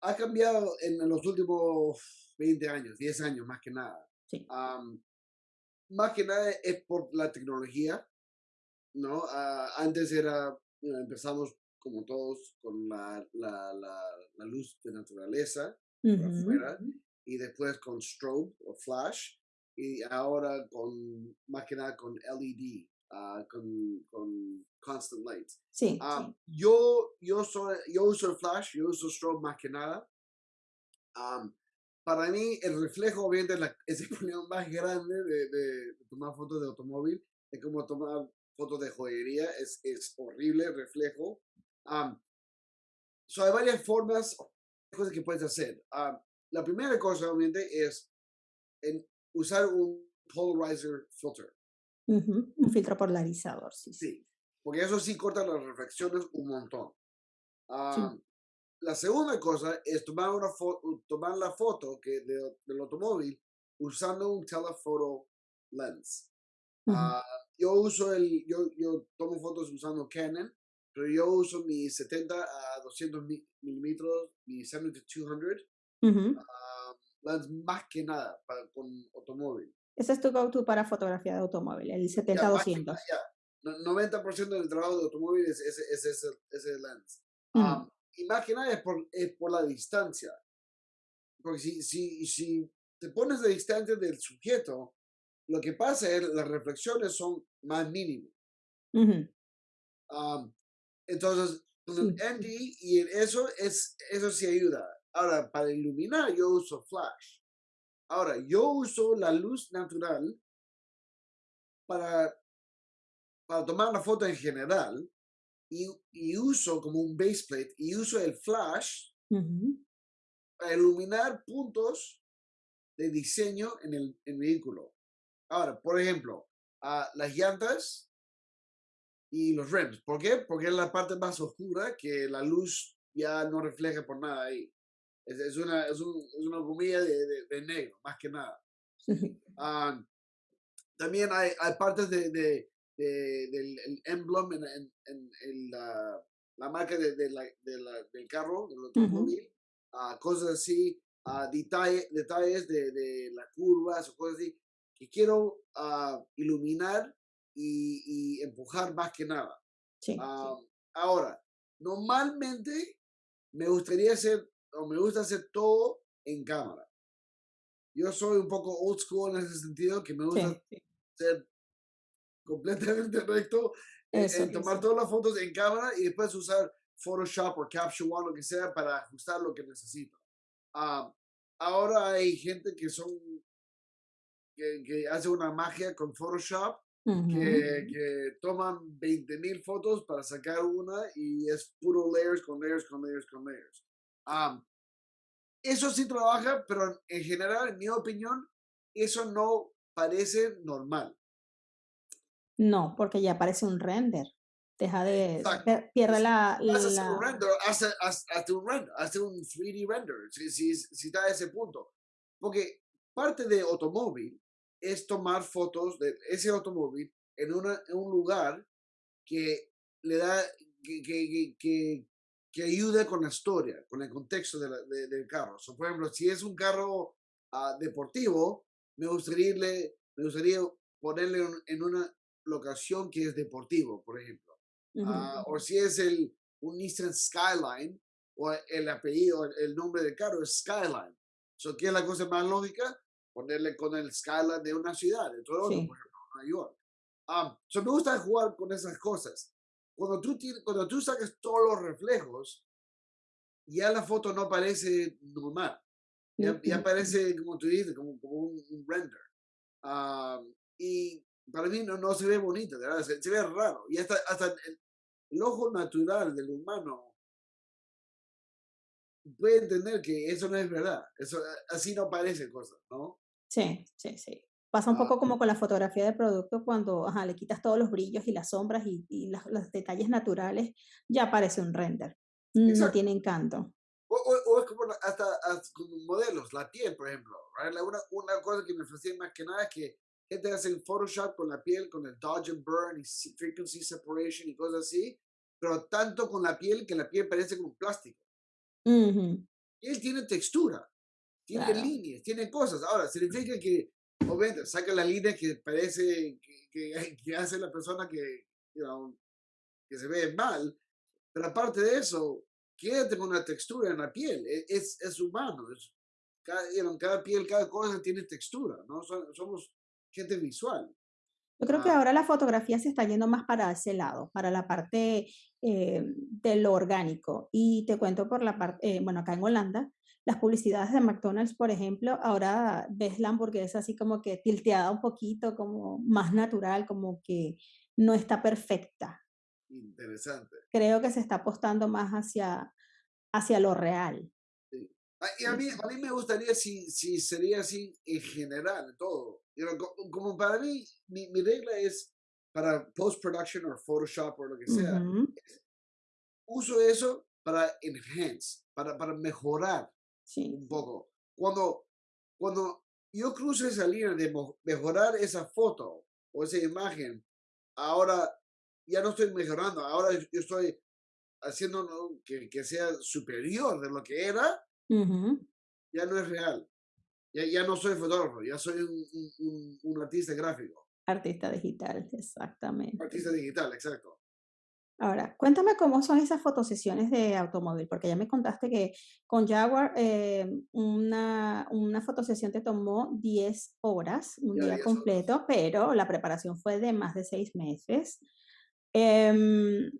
ha cambiado en los últimos 20 años, 10 años más que nada. Sí. Um, más que nada es por la tecnología, ¿no? Uh, antes era, you know, empezamos como todos con la, la, la, la luz de naturaleza uh -huh. por afuera y después con strobe o flash y ahora con más que nada con LED, uh, con, con constant light. Sí, um, sí. Yo, yo, soy, yo uso el flash, yo uso strobe más que nada. Um, para mí, el reflejo, obviamente, es, la, es el problema más grande de, de, tomar fotos de automóvil. Es como tomar fotos de joyería, es, es horrible el reflejo. Um, so hay varias formas, cosas que puedes hacer. La primera cosa, obviamente, es en usar un polarizer filter. Uh -huh. Un filtro polarizador, sí, sí. Sí, porque eso sí corta las reflexiones un montón. Um, Sí. La segunda cosa es tomar, una foto, tomar la foto que de, del automóvil usando un telephoto lens. Uh -huh. uh, yo uso el, yo, yo tomo fotos usando Canon, pero yo uso mi 70 a 200 milímetros, mi 70 200 uh -huh. uh, lens más que nada para, con automóvil. Ese es tu go-to para fotografía de automóvil, el 70-200. Ya, ya, 90% del trabajo de automóvil es ese, es ese, ese lens. -huh. um, y más que nada es por, es por la distancia. Porque si, si, si te pones de distancia del sujeto, lo que pasa es las reflexiones son más mínimas. Uh -huh. entonces, con el ND y eso, es, eso sí ayuda. Ahora, para iluminar yo uso flash. Ahora, yo uso la luz natural para, para tomar la foto en general y, y uso como un base plate y uso el flash para iluminar puntos de diseño en el, vehículo. Ahora, por ejemplo, a las llantas y los rims. ¿Por qué? Porque es la parte más oscura que la luz ya no refleja por nada ahí. Es, una, es, una comida de, negro, más que nada. Ah, también hay, hay partes de, del emblem en, en, la, la, marca de, la, del carro, del automóvil, uh, cosas así, uh, detalle, detalles de, de, las curvas o cosas así, que quiero uh, iluminar y, y, empujar más que nada. Ahora, normalmente me gustaría hacer, o me gusta hacer todo en cámara. Yo soy un poco old school en ese sentido, que me gusta ser completamente recto en, tomar todas las fotos en cámara y después usar Photoshop o Capture One, lo que sea, para ajustar lo que necesito. Ah, ahora hay gente que son, que, que hace una magia con Photoshop, que, que, toman 20 mil fotos para sacar una y es puro layers con layers con layers con layers. Ah, eso sí trabaja, pero en general, en mi opinión, eso no parece normal. No, porque ya aparece un render. Deja de, pierde la... Hace un render, hace, un render, hace un 3D render, si, si, si está a ese punto. Porque parte de automóvil es tomar fotos de ese automóvil en, una, en un lugar que le da, que, que, que, que ayude con la historia, con el contexto de del carro. por ejemplo, si es un carro ah, deportivo, me gustaría, me gustaría ponerle en una locación que es deportivo, por ejemplo. Ah, o si es el, un Nissan Skyline, o el apellido, el nombre del carro es Skyline. So, ¿Qué es la cosa más lógica? Ponerle con el Skyline de una ciudad, de Toronto, por ejemplo, Nueva York. Um, me gusta jugar con esas cosas. Cuando tú, cuando tú sacas todos los reflejos, ya la foto no parece normal. Ya, ya parece, como tú dices, como, como un, render. y para mí no, no se ve bonito, ¿verdad? Se, ve raro. Y hasta, hasta el, ojo natural del humano puede entender que eso no es verdad. Eso, así no parece cosas, ¿no? Sí, sí, sí. Pasa un ah, poco como con la fotografía de producto cuando ajá, le quitas todos los brillos y las sombras y, y los detalles naturales, ya parece un render. No tiene encanto. O, o, es como hasta, con modelos, la piel, por ejemplo. Una, una cosa que me fascina más que nada es que gente hace el Photoshop con la piel, con el dodge and burn y frequency separation y cosas así, pero tanto con la piel que la piel parece como plástico. Y él tiene textura, tiene líneas, tiene cosas. Ahora, significa que, obviamente, saca la línea que parece que, que, hace la persona que, que se ve mal, pero aparte de eso, quédate con una textura en la piel, e, es, es humano, es, cada, cada piel, cada cosa tiene textura, ¿no? Somos gente visual. Yo creo que ah. ahora la fotografía se está yendo más para ese lado, para la parte eh, de lo orgánico. Y te cuento por la parte, eh, bueno, acá en Holanda, las publicidades de McDonald's, por ejemplo, ahora ves la hamburguesa así como que tilteada un poquito, como más natural, como que no está perfecta. Interesante. Creo que se está apostando más hacia, hacia lo real. Ah, y a mí, a mí me gustaría si, si sería así en general, todo. como para mí, mi, mi, regla es para post-production o Photoshop o lo que sea, uso eso para enhance, para, para mejorar un poco. Cuando, cuando yo cruzo esa línea de mejorar esa foto o esa imagen, ahora ya no estoy mejorando, ahora yo estoy haciendo que, que sea superior de lo que era ya no es real. Ya, ya, no soy fotógrafo, ya soy un, un, artista gráfico. Artista digital, exactamente. Artista digital, exacto. Ahora, cuéntame cómo son esas fotosesiones de automóvil, porque ya me contaste que con Jaguar eh, una, una fotosesión te tomó 10 horas, un día completo, pero la preparación fue de más de 6 meses. Em,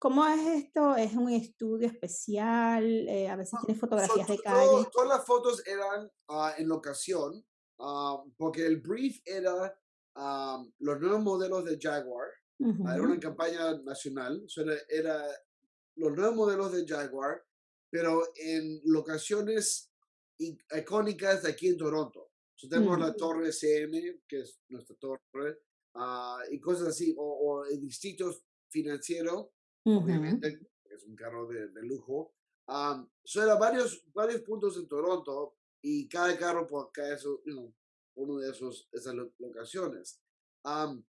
¿Cómo es esto? ¿Es un estudio especial? Eh, a veces No, tienes so, fotografías de to- todo- calle. todas las fotos eran ah, en locación, ah, porque el brief era ah, los nuevos modelos de Jaguar. Ah, Era Ujú, una campaña nacional, era, era los nuevos modelos de Jaguar, pero en locaciones icónicas de aquí en Toronto. So tenemos la mm, torre SM, que es nuestra torre, ah, y cosas así, o, o el distrito financiero, ujú, obviamente, es un carro de, de lujo. Um, so era varios, varios puntos en Toronto y cada carro por cada eso, you know, uno de esos, esas lo- locaciones. Um,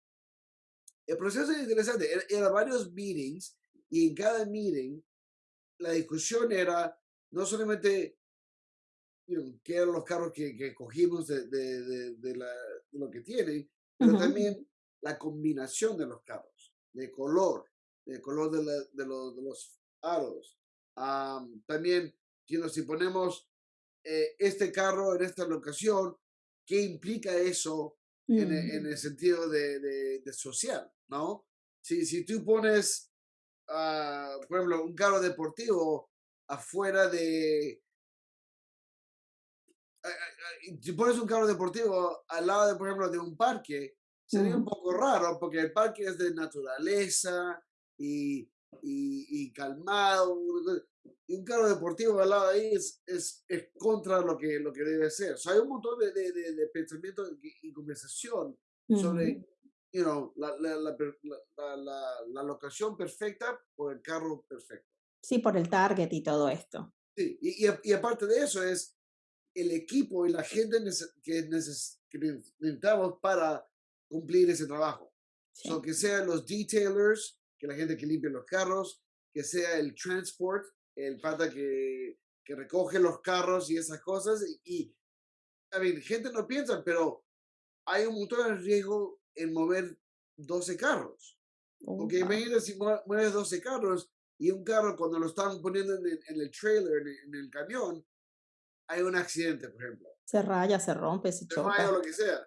el proceso es interesante, era, era varios meetings y en cada meeting la discusión era no solamente you know, qué eran los carros que, que cogimos de, de, de, de la, de lo que tienen, pero ujú, también la combinación de los carros, de color, de color de, la- de los, de los aros. Am, también, you know, si ponemos eh, este carro en esta locación, ¿qué implica eso en, e- en mm, el sentido de, de- de social, ¿no? Si, si tú pones, ah, por ejemplo, un carro deportivo afuera de, si pones un carro deportivo al lado, de, por ejemplo, de un parque, sería un ujú. poco raro porque el parque es de naturaleza y, y, y calmado. Y un carro deportivo al lado de ahí es, es, es contra lo que, lo que debe ser. O sea, hay un montón de, de, de, de pensamiento y, y conversación sobre, Ujú. you know, la, la, la, la, locación perfecta por el carro perfecto. Sí, por el target y todo esto. Sí, y, y, y aparte de eso es el equipo y la gente que, neces- que ne- necesitamos para cumplir ese trabajo. So, Sí. que sean los detailers, que la gente que limpia los carros, que sea el transport, el pata que, que recoge los carros y esas cosas. Y, a ver, gente no piensa, pero hay un montón de riesgo en mover 12 carros. Oh, Porque wow. imagínate si mue- mueves 12 carros y un carro cuando lo están poniendo en el, en el trailer, en el, en el camión, hay un accidente, por ejemplo. Se raya, se rompe, se Se choca. lo que sea.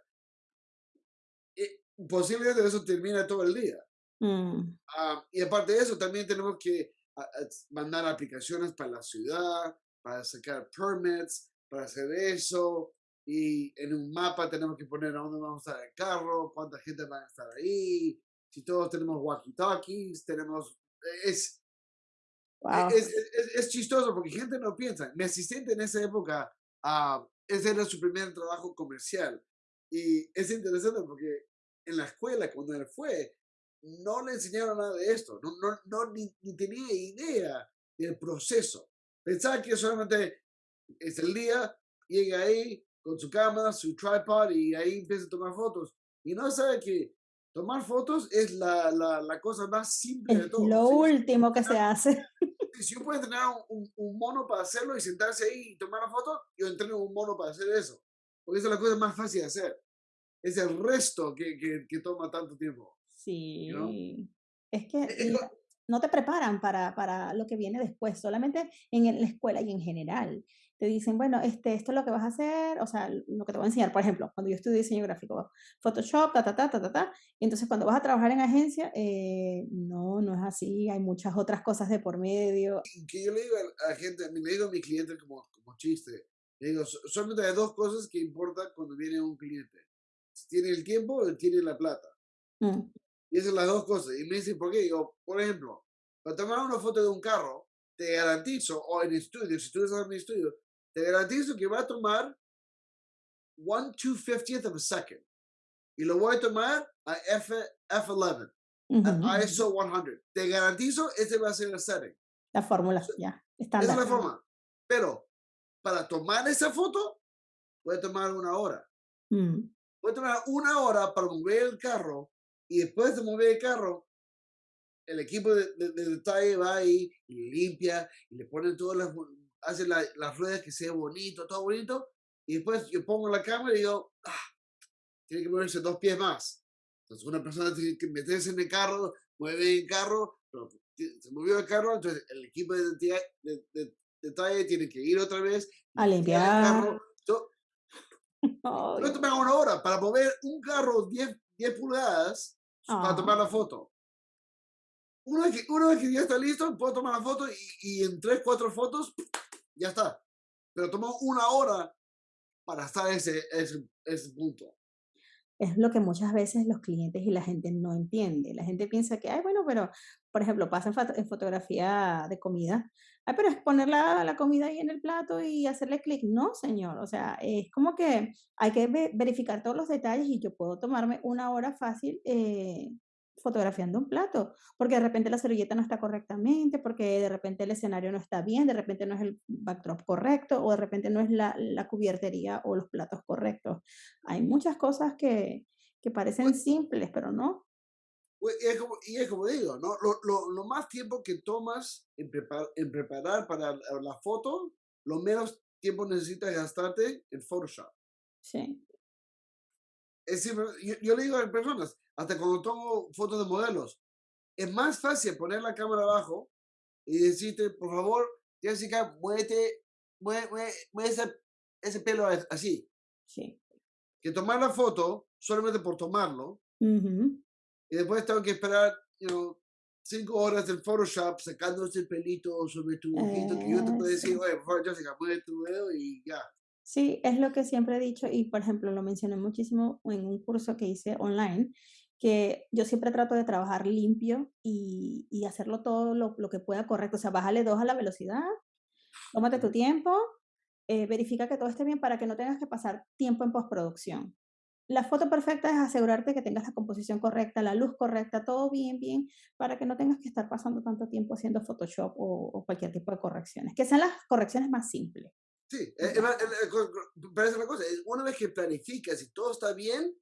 Y posiblemente eso termina todo el día. Mm, Ah, y aparte de eso, también tenemos que mandar aplicaciones para la ciudad, para sacar permits, para hacer eso. Y en un mapa tenemos que poner a dónde vamos a estar el carro, cuánta gente va a estar ahí. Si todos tenemos walkie-talkies, tenemos... Es, wow. es, es, es chistoso porque gente no piensa. Mi asistente en esa época, ah, ese era su primer trabajo comercial. Y es interesante porque en la escuela, cuando él fue, no le enseñaron nada de esto. No, no, no ni, ni tenía idea del proceso. Pensaba que solamente es el día, llega ahí con su cámara, su tripod y ahí empieza a tomar fotos. Y no sabe que tomar fotos es la, la, la cosa más simple de todo. lo Sí, último que se hace. si yo puedo entrenar un, un, un mono para hacerlo y sentarse ahí y tomar la foto, yo entreno un mono para hacer eso. Porque esa es la cosa más fácil de hacer. Es el resto que, que, que toma tanto tiempo. Sí. Es que Es- la- co- no te preparan para, para lo que viene después, solamente en la escuela y en general. Te dicen, bueno, este, esto es lo que vas a hacer, o sea, lo que te voy a enseñar, por ejemplo, cuando yo estudié diseño gráfico, Photoshop, ta, ta, ta, ta, ta, ta, y entonces cuando vas a trabajar en agencia, eh, no, no es así, hay muchas otras cosas de por medio. que yo le digo a la gente, le digo a mi cliente como, como chiste, le digo, "So- solamente hay dos cosas que importan cuando viene un cliente. Si tiene el tiempo o tiene la plata. Mm, Y esas son las dos cosas. Y me dicen, ¿por qué? Digo, por ejemplo, para tomar una foto de un carro, te garantizo, o en estudio, si tú estás en mi estudio, te garantizo que va a tomar 1 250th of a second. Y lo voy a tomar a F, F11, ujú, a ISO 100. Te garantizo, ese va a ser el setting. La fórmula, ya, Esa es la forma. Pero para tomar esa foto, voy a tomar una hora. Mm, Voy a tomar una hora para mover el carro y después de mover el carro, el equipo de, de- de detalle va ahí y limpia y le ponen todas las, hace la- las ruedas que sea bonito, todo bonito. Y después yo pongo la cámara y digo, ah, tiene que moverse dos pies más. Entonces una persona tiene que meterse en el carro, mueve el carro, pero se movió el carro, entonces el equipo de detalle, de- de- detalle tiene que ir otra vez, A limpiar el carro. Ay, yo tomé una hora para mover un carro 10, 10 pulgadas para Ah. tomar la foto. una vez que, una vez que ya está listo, puedo tomar la foto y, y en tres, cuatro fotos, ya está. Pero tomó una hora para estar ese, ese, ese punto. Es lo que muchas veces los clientes y la gente no entiende. La gente piensa que, ay, bueno, pero, por ejemplo, pasa en, fotografía de comida. Ay, pero es poner la, la, comida ahí en el plato y hacerle clic. No, señor. O sea, es como que hay que verificar todos los detalles y yo puedo tomarme una hora fácil eh, fotografiando un plato, porque de repente la servilleta no está correctamente, porque de repente el escenario no está bien, de repente no es el backdrop correcto, o de repente no es la, la cubiertería o los platos correctos. Hay muchas cosas que, que parecen Pues simples, pero no. pues, y es como, y es como digo, ¿no? Lo, lo, lo más tiempo que tomas en, prepar, en preparar para la la foto, lo menos tiempo necesitas gastarte en Photoshop. Sí, Es decir, yo, yo le digo a personas, hasta cuando tomo fotos de modelos, es más fácil poner la cámara abajo y decirte, por favor, Jessica, muévete, mueve, mueve, mueve ese, ese pelo así, sí. que tomar la foto solamente por tomarlo y después tengo que esperar, you know, cinco horas en Photoshop sacándose el pelito sobre tu ojito que yo te puedo decir, Eso. oye, por favor, Jessica, mueve tu dedo y ya. Sí, es lo que siempre he dicho y, por ejemplo, lo mencioné muchísimo en un curso que hice online, que yo siempre trato de trabajar limpio y, y hacerlo todo lo, lo que pueda correcto. O sea, bájale dos a la velocidad, tómate tu tiempo, eh, verifica que todo esté bien para que no tengas que pasar tiempo en postproducción. La foto perfecta es asegurarte que tengas la composición correcta, la luz correcta, todo bien, bien, para que no tengas que estar pasando tanto tiempo haciendo Photoshop o, o cualquier tipo de correcciones, que sean las correcciones más simples. Sí, eh, eh, eh, pero es una cosa, una vez que planificas y todo está bien,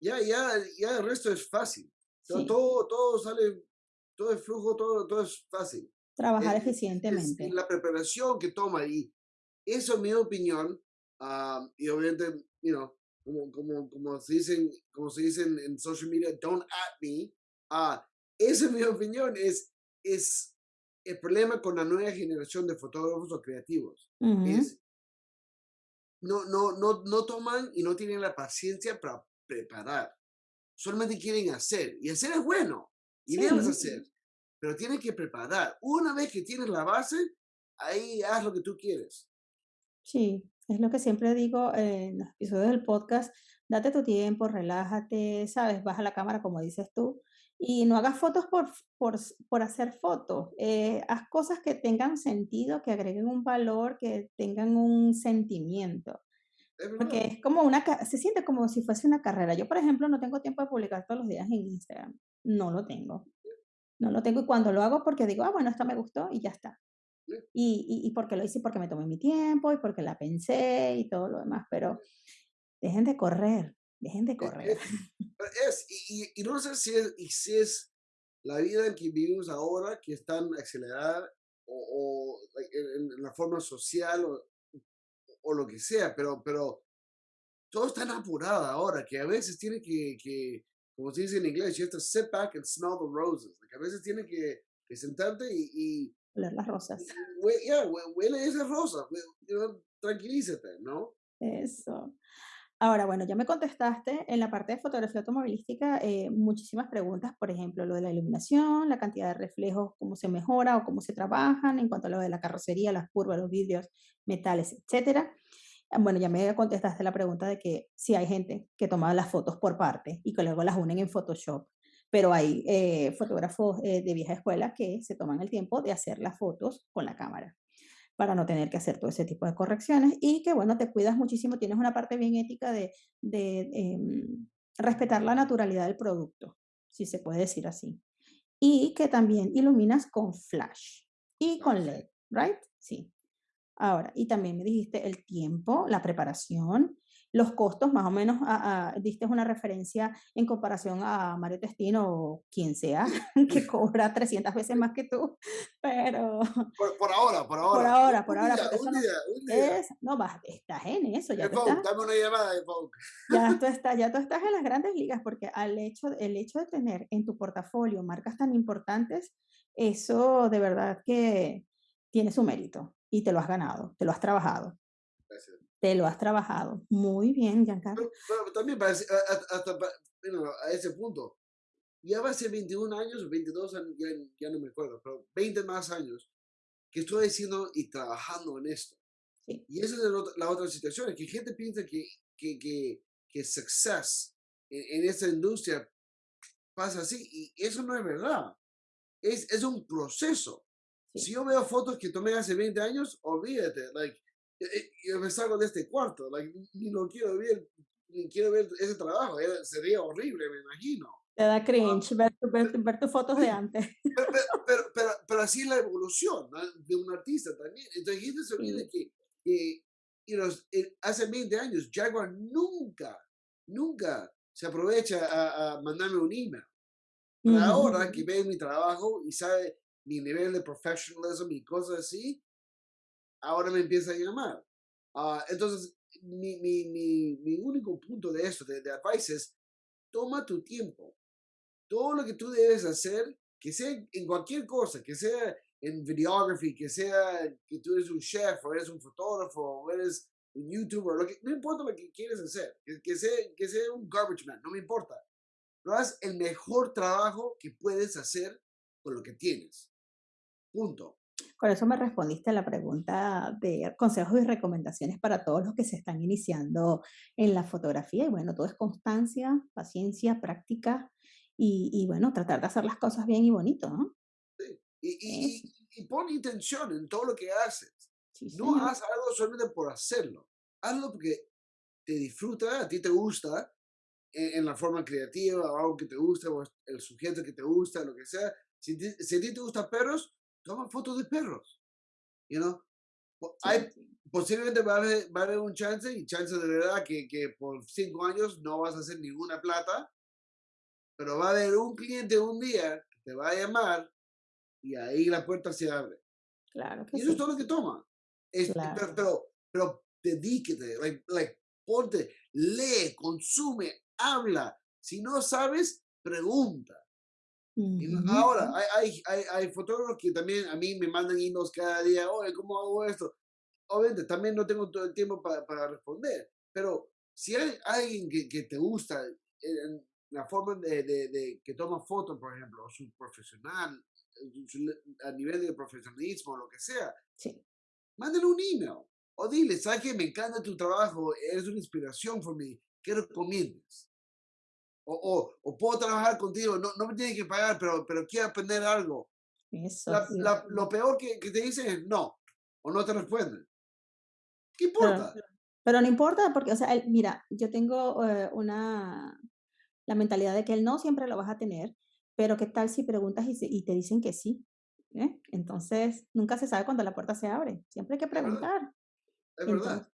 ya, ya, ya el resto es fácil. Sí, todo, todo sale, todo es flujo, todo, todo es fácil. trabajar Es, es- es eficientemente. la preparación que toma y eso en mi opinión, ah, y obviamente, you know, como, como, como se dicen, como se dicen en social media, don't at me, ah, eso en mi opinión es, es el problema con la nueva generación de fotógrafos o creativos Ujú. es no, no, no, no toman y no tienen la paciencia para preparar. Solamente quieren hacer. Y hacer es bueno. Y debes Sí, hacer. Pero tienes que preparar. Una vez que tienes la base, ahí haz lo que tú quieres. sí, es lo que siempre digo en los episodios del podcast, date tu tiempo, relájate, sabes, baja la cámara como dices tú y no hagas fotos por, por, por hacer fotos, eh, haz cosas que tengan sentido, que agreguen un valor, que tengan un sentimiento. Es Porque es como una, se siente como si fuese una carrera. Yo, por ejemplo, no tengo tiempo de publicar todos los días en Instagram. No lo tengo. No lo tengo y cuando lo hago porque digo, ah, bueno, esto me gustó y ya está. Sí, Y, y, y porque lo hice, porque me tomé mi tiempo y porque la pensé y todo lo demás. Pero dejen de correr, dejen de e- correr. Es, es, y, y- no sé si es, y si es la vida en que vivimos ahora, que es tan acelerada, o, o, en, en la forma social, o, o lo que sea, pero, pero todo es tan apurado ahora que a veces tiene que, que, como se dice en inglés, you have to sit back and smell the roses. Like, a veces tiene que, que sentarte y, y, Oler las rosas. hue- yeah, hue- huele esas rosas, you know, tranquilízate, ¿no? Eso. Ahora, bueno, ya me contestaste en la parte de fotografía automovilística eh, muchísimas preguntas, por ejemplo, lo de la iluminación, la cantidad de reflejos, cómo se mejora o cómo se trabajan, en cuanto a lo de la carrocería, las curvas, los vidrios, metales, etcétera. Ah, Bueno, ya me contestaste la pregunta de que si hay gente que toma las fotos por parte y que luego las unen en Photoshop, pero hay eh, fotógrafos eh, de vieja escuela que se toman el tiempo de hacer las fotos con la cámara para no tener que hacer todo ese tipo de correcciones y que, bueno, te cuidas muchísimo, tienes una parte bien ética de, de em, respetar la naturalidad del producto, si se puede decir así. Y que también iluminas con flash y con. LED, ¿right? Sí. Ahora, y también me dijiste el tiempo, la preparación, los costos, más o menos a- a- diste una referencia en comparación a Mario Testino o quien sea, que cobra 300 veces más que tú, pero Por, por ahora, por ahora. por ahora, por un ahora, día, un no día, un día. es, no, vas, estás en eso, ya Folk, estás, dame una llamada, Folk. ya tú estás, ya tú estás en las grandes ligas, porque al hecho, el hecho de tener en tu portafolio marcas tan importantes, eso de verdad que tiene su mérito y te lo has ganado, te lo has trabajado, Gracias. Te lo has trabajado. Muy bien, Giancarlo. Pero, pero también a- hasta you know, a ese punto, ya va a ser 21 años o 22 años, ya, no me acuerdo, pero 20 más años que estoy haciendo y trabajando en esto. Y esa es la otra situación, que gente piensa que, que, que, que success en, esta industria pasa así, y eso no es verdad. Es, es un proceso. Si yo veo fotos que tomé hace 20 años, olvídate, like, yo me salgo de este cuarto, like, ni lo quiero ver, ni quiero ver ese trabajo, sería horrible, me imagino. Te da cringe ver, ver, tus fotos de antes. Pero, pero, pero, así es la evolución de un artista también. Entonces, gente se olvida que, que y los, eh, hace 20 años Jaguar nunca, nunca se aprovecha a, a mandarme un email. ahora que ve mi trabajo y sabe mi nivel de professionalism y cosas así, ahora me empieza a llamar. Uh, entonces, mi, mi, mi, mi, único punto de esto, de, de advice es, toma tu tiempo. Todo lo que tú debes hacer, que sea en cualquier cosa, que sea en videography, que sea que tú eres un chef, o eres un fotógrafo, o eres un youtuber, lo que, no importa lo que quieres hacer, que, que, sea, que sea un garbage man, no me importa. Pero haz el mejor trabajo que puedes hacer con lo que tienes. Punto. Con eso me respondiste a la pregunta de consejos y recomendaciones para todos los que se están iniciando en la fotografía. Y bueno, todo es constancia, paciencia, práctica y, y bueno, tratar de hacer las cosas bien y bonito, ¿no? Sí. Y, y, y, pon intención en todo lo que haces. no haz algo solamente por hacerlo. Hazlo porque te disfruta, a ti te gusta, en, en la forma creativa, o algo que te gusta, o el sujeto que te gusta, lo que sea. Si, si a ti te gustan perros, toma fotos de perros. You know? Hay, posiblemente va a, haber, va a, haber, un chance, y chance de verdad, que, que por cinco años no vas a hacer ninguna plata, pero va a haber un cliente un día que te va a llamar y ahí la puerta se abre. Claro que y eso es todo lo que toma. Es, claro. pero, pero, pero dedíquete, like, like, ponte, lee, consume, habla. Si no sabes, pregunta. Ahora, hay, hay, hay, fotógrafos que también a mí me mandan emails cada día, oye, ¿cómo hago esto? Obviamente, también no tengo todo el tiempo para, para responder, pero si hay alguien que, que te gusta, en la forma de, de, de, que toma fotos, por ejemplo, o su profesional, a nivel de profesionalismo, lo que sea, sí. mándale un email o dile, ¿sabes que Me encanta tu trabajo, eres una inspiración para mí, ¿qué recomiendas? O, o, o, puedo trabajar contigo, no, no me tienes que pagar, pero, pero quiero aprender algo. Eso, la, la, lo peor que, que, te dicen es no, o no te responden. ¿Qué importa? Pero, pero no importa, porque, o sea, el, mira, yo tengo uh, una, la mentalidad de que el no siempre lo vas a tener, pero ¿qué tal si preguntas y, y te dicen que sí? ¿eh? Entonces, nunca se sabe cuando la puerta se abre. Siempre hay que preguntar. Es verdad. Entonces,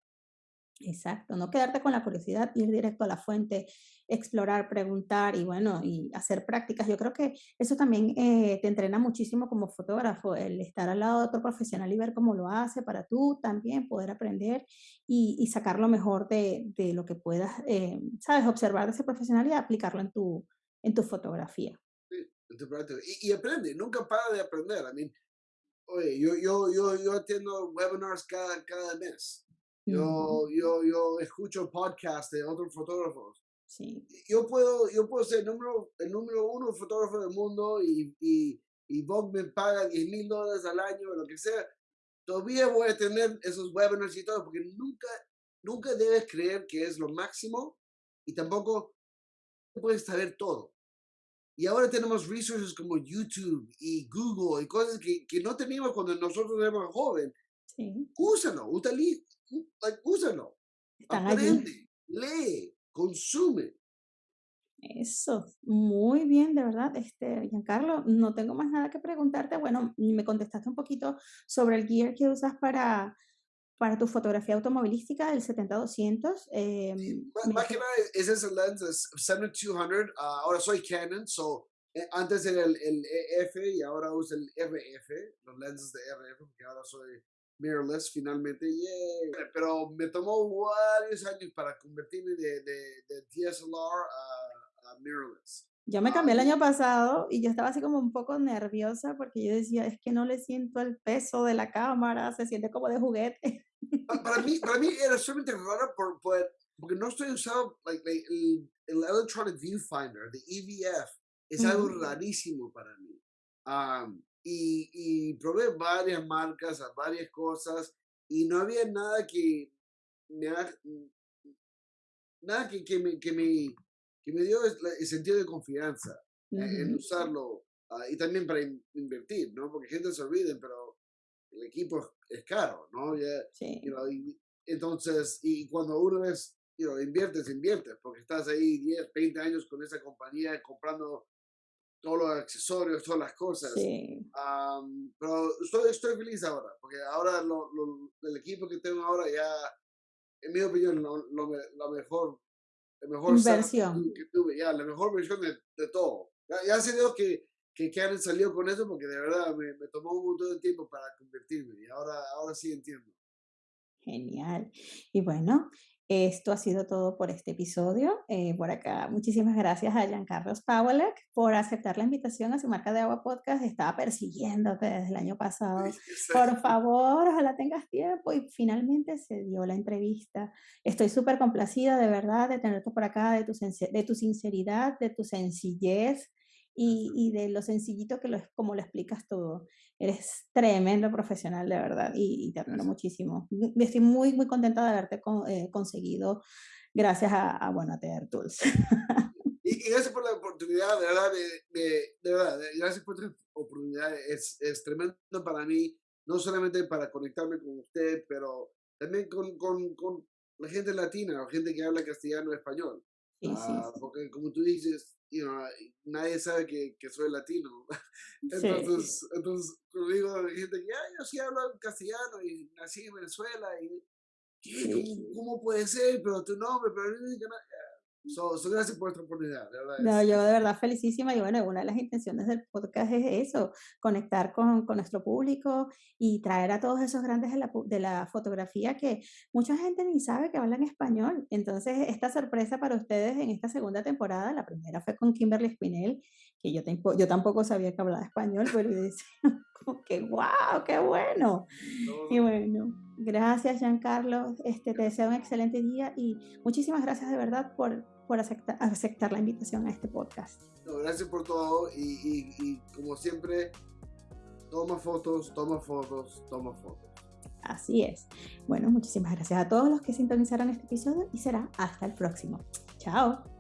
exacto, no quedarte con la curiosidad, ir directo a la fuente, explorar, preguntar y bueno, y hacer prácticas. Yo creo que eso también eh, te entrena muchísimo como fotógrafo, el estar al lado de otro profesional y ver cómo lo hace para tú también poder aprender y, y sacar lo mejor de, de lo que puedas, eh, sabes, observar de ese profesional y aplicarlo en tu, en tu fotografía. Y, y, aprende, nunca para de aprender. I mean, oye, yo, yo, yo, yo atiendo webinars cada, cada mes. Yo, yo, yo escucho podcasts de otros fotógrafos. Sí. Yo puedo, yo puedo ser el número, el número uno fotógrafo del mundo y, y, y Vogue me paga 10 mil dólares al año o lo que sea. Todavía voy a tener esos webinars y todo, porque nunca, nunca debes creer que es lo máximo y tampoco puedes saber todo. Y ahora tenemos resources como YouTube y Google y cosas que, que no teníamos cuando nosotros éramos jóvenes. Sí. Úsalo, like, úsalo. Están Aprende, allí. lee, consume. Eso, muy bien, de verdad, este, Giancarlo, no tengo más nada que preguntarte. Bueno, me contestaste un poquito sobre el gear que usas para, para tu fotografía automovilística del 70-200. Eh, más, más que nada es ese lens, es 7200. Uh, ahora soy Canon, so eh, antes era el, el, EF y ahora uso el RF, los lenses de RF, porque ahora soy mirrorless finalmente. Yeah. Pero me tomó varios años para convertirme de, de, de DSLR a, a mirrorless. Yo me cambié el año pasado y yo estaba así como un poco nerviosa porque yo decía, es que no le siento el peso de la cámara, se siente como de juguete. Para mí, para mí era sumamente raro por, por, porque no estoy usando like, like, el, el Electronic Viewfinder, de EVF. es algo rarísimo para mí. Y, y probé varias marcas, varias cosas, y no había nada que me, nada que, que, me, que, me, que me dio el sentido de confianza en usarlo ah, y también para invertir, ¿no? Porque gente se olviden, pero el equipo es, caro, ¿no? sí. entonces, y cuando uno es, you know, inviertes, inviertes, porque estás ahí 10, 20 años con esa compañía comprando todos los accesorios, todas las cosas. Sí. pero estoy, estoy feliz ahora, porque ahora lo, el equipo que tengo ahora ya, en mi opinión, lo, lo, mejor, la mejor inversión que tuve, ya, la mejor versión de, de todo. Ya, ya sé Dios que, que Karen salió con eso porque de verdad me, me, tomó un montón de tiempo para convertirme y ahora, ahora sí entiendo. Genial. Y bueno, esto ha sido todo por este episodio. Eh, por acá, muchísimas gracias a Giancarlos Pawelek por aceptar la invitación a su marca de agua podcast. Estaba persiguiéndote desde el año pasado. Por favor, ojalá tengas tiempo. Y finalmente se dio la entrevista. Estoy súper complacida, de verdad, de tenerte por acá, de tu, de tu sinceridad, de tu sencillez y, y, de lo sencillito que lo, como lo explicas todo. Eres tremendo profesional, de verdad, y, y te admiro muchísimo. Estoy muy, muy contenta de haberte eh, conseguido gracias a, a, bueno, a TR Tools. Y, gracias por la oportunidad, de verdad, de, de, verdad, gracias por la oportunidad. Es, es tremendo para mí, no solamente para conectarme con usted, pero también con, con, con la gente latina, la gente que habla castellano y español. Sí, sí, ah, Porque como tú dices, you know, nadie sabe que, que soy latino. entonces, entonces digo a gente que ah, yo sí hablo castellano y nací en Venezuela y ¿Cómo, ¿cómo, puede ser? Pero tu nombre, pero So, so, gracias por esta oportunidad, de verdad. No, yo de verdad felicísima y bueno, una de las intenciones del podcast es eso, conectar con, con nuestro público y traer a todos esos grandes de la, de la, fotografía que mucha gente ni sabe que hablan español. Entonces, esta sorpresa para ustedes en esta segunda temporada, la primera fue con Kimberly Spinell, que yo, yo tampoco sabía que hablaba español, pero decía, que wow, qué bueno. Y bueno, gracias Giancarlo, este, te deseo un excelente día y muchísimas gracias de verdad por, por aceptar, aceptar la invitación a este podcast. gracias por todo y, y, como siempre, toma fotos, toma fotos, toma fotos. Así es. Bueno, muchísimas gracias a todos los que sintonizaron este episodio y será hasta el próximo. Chao.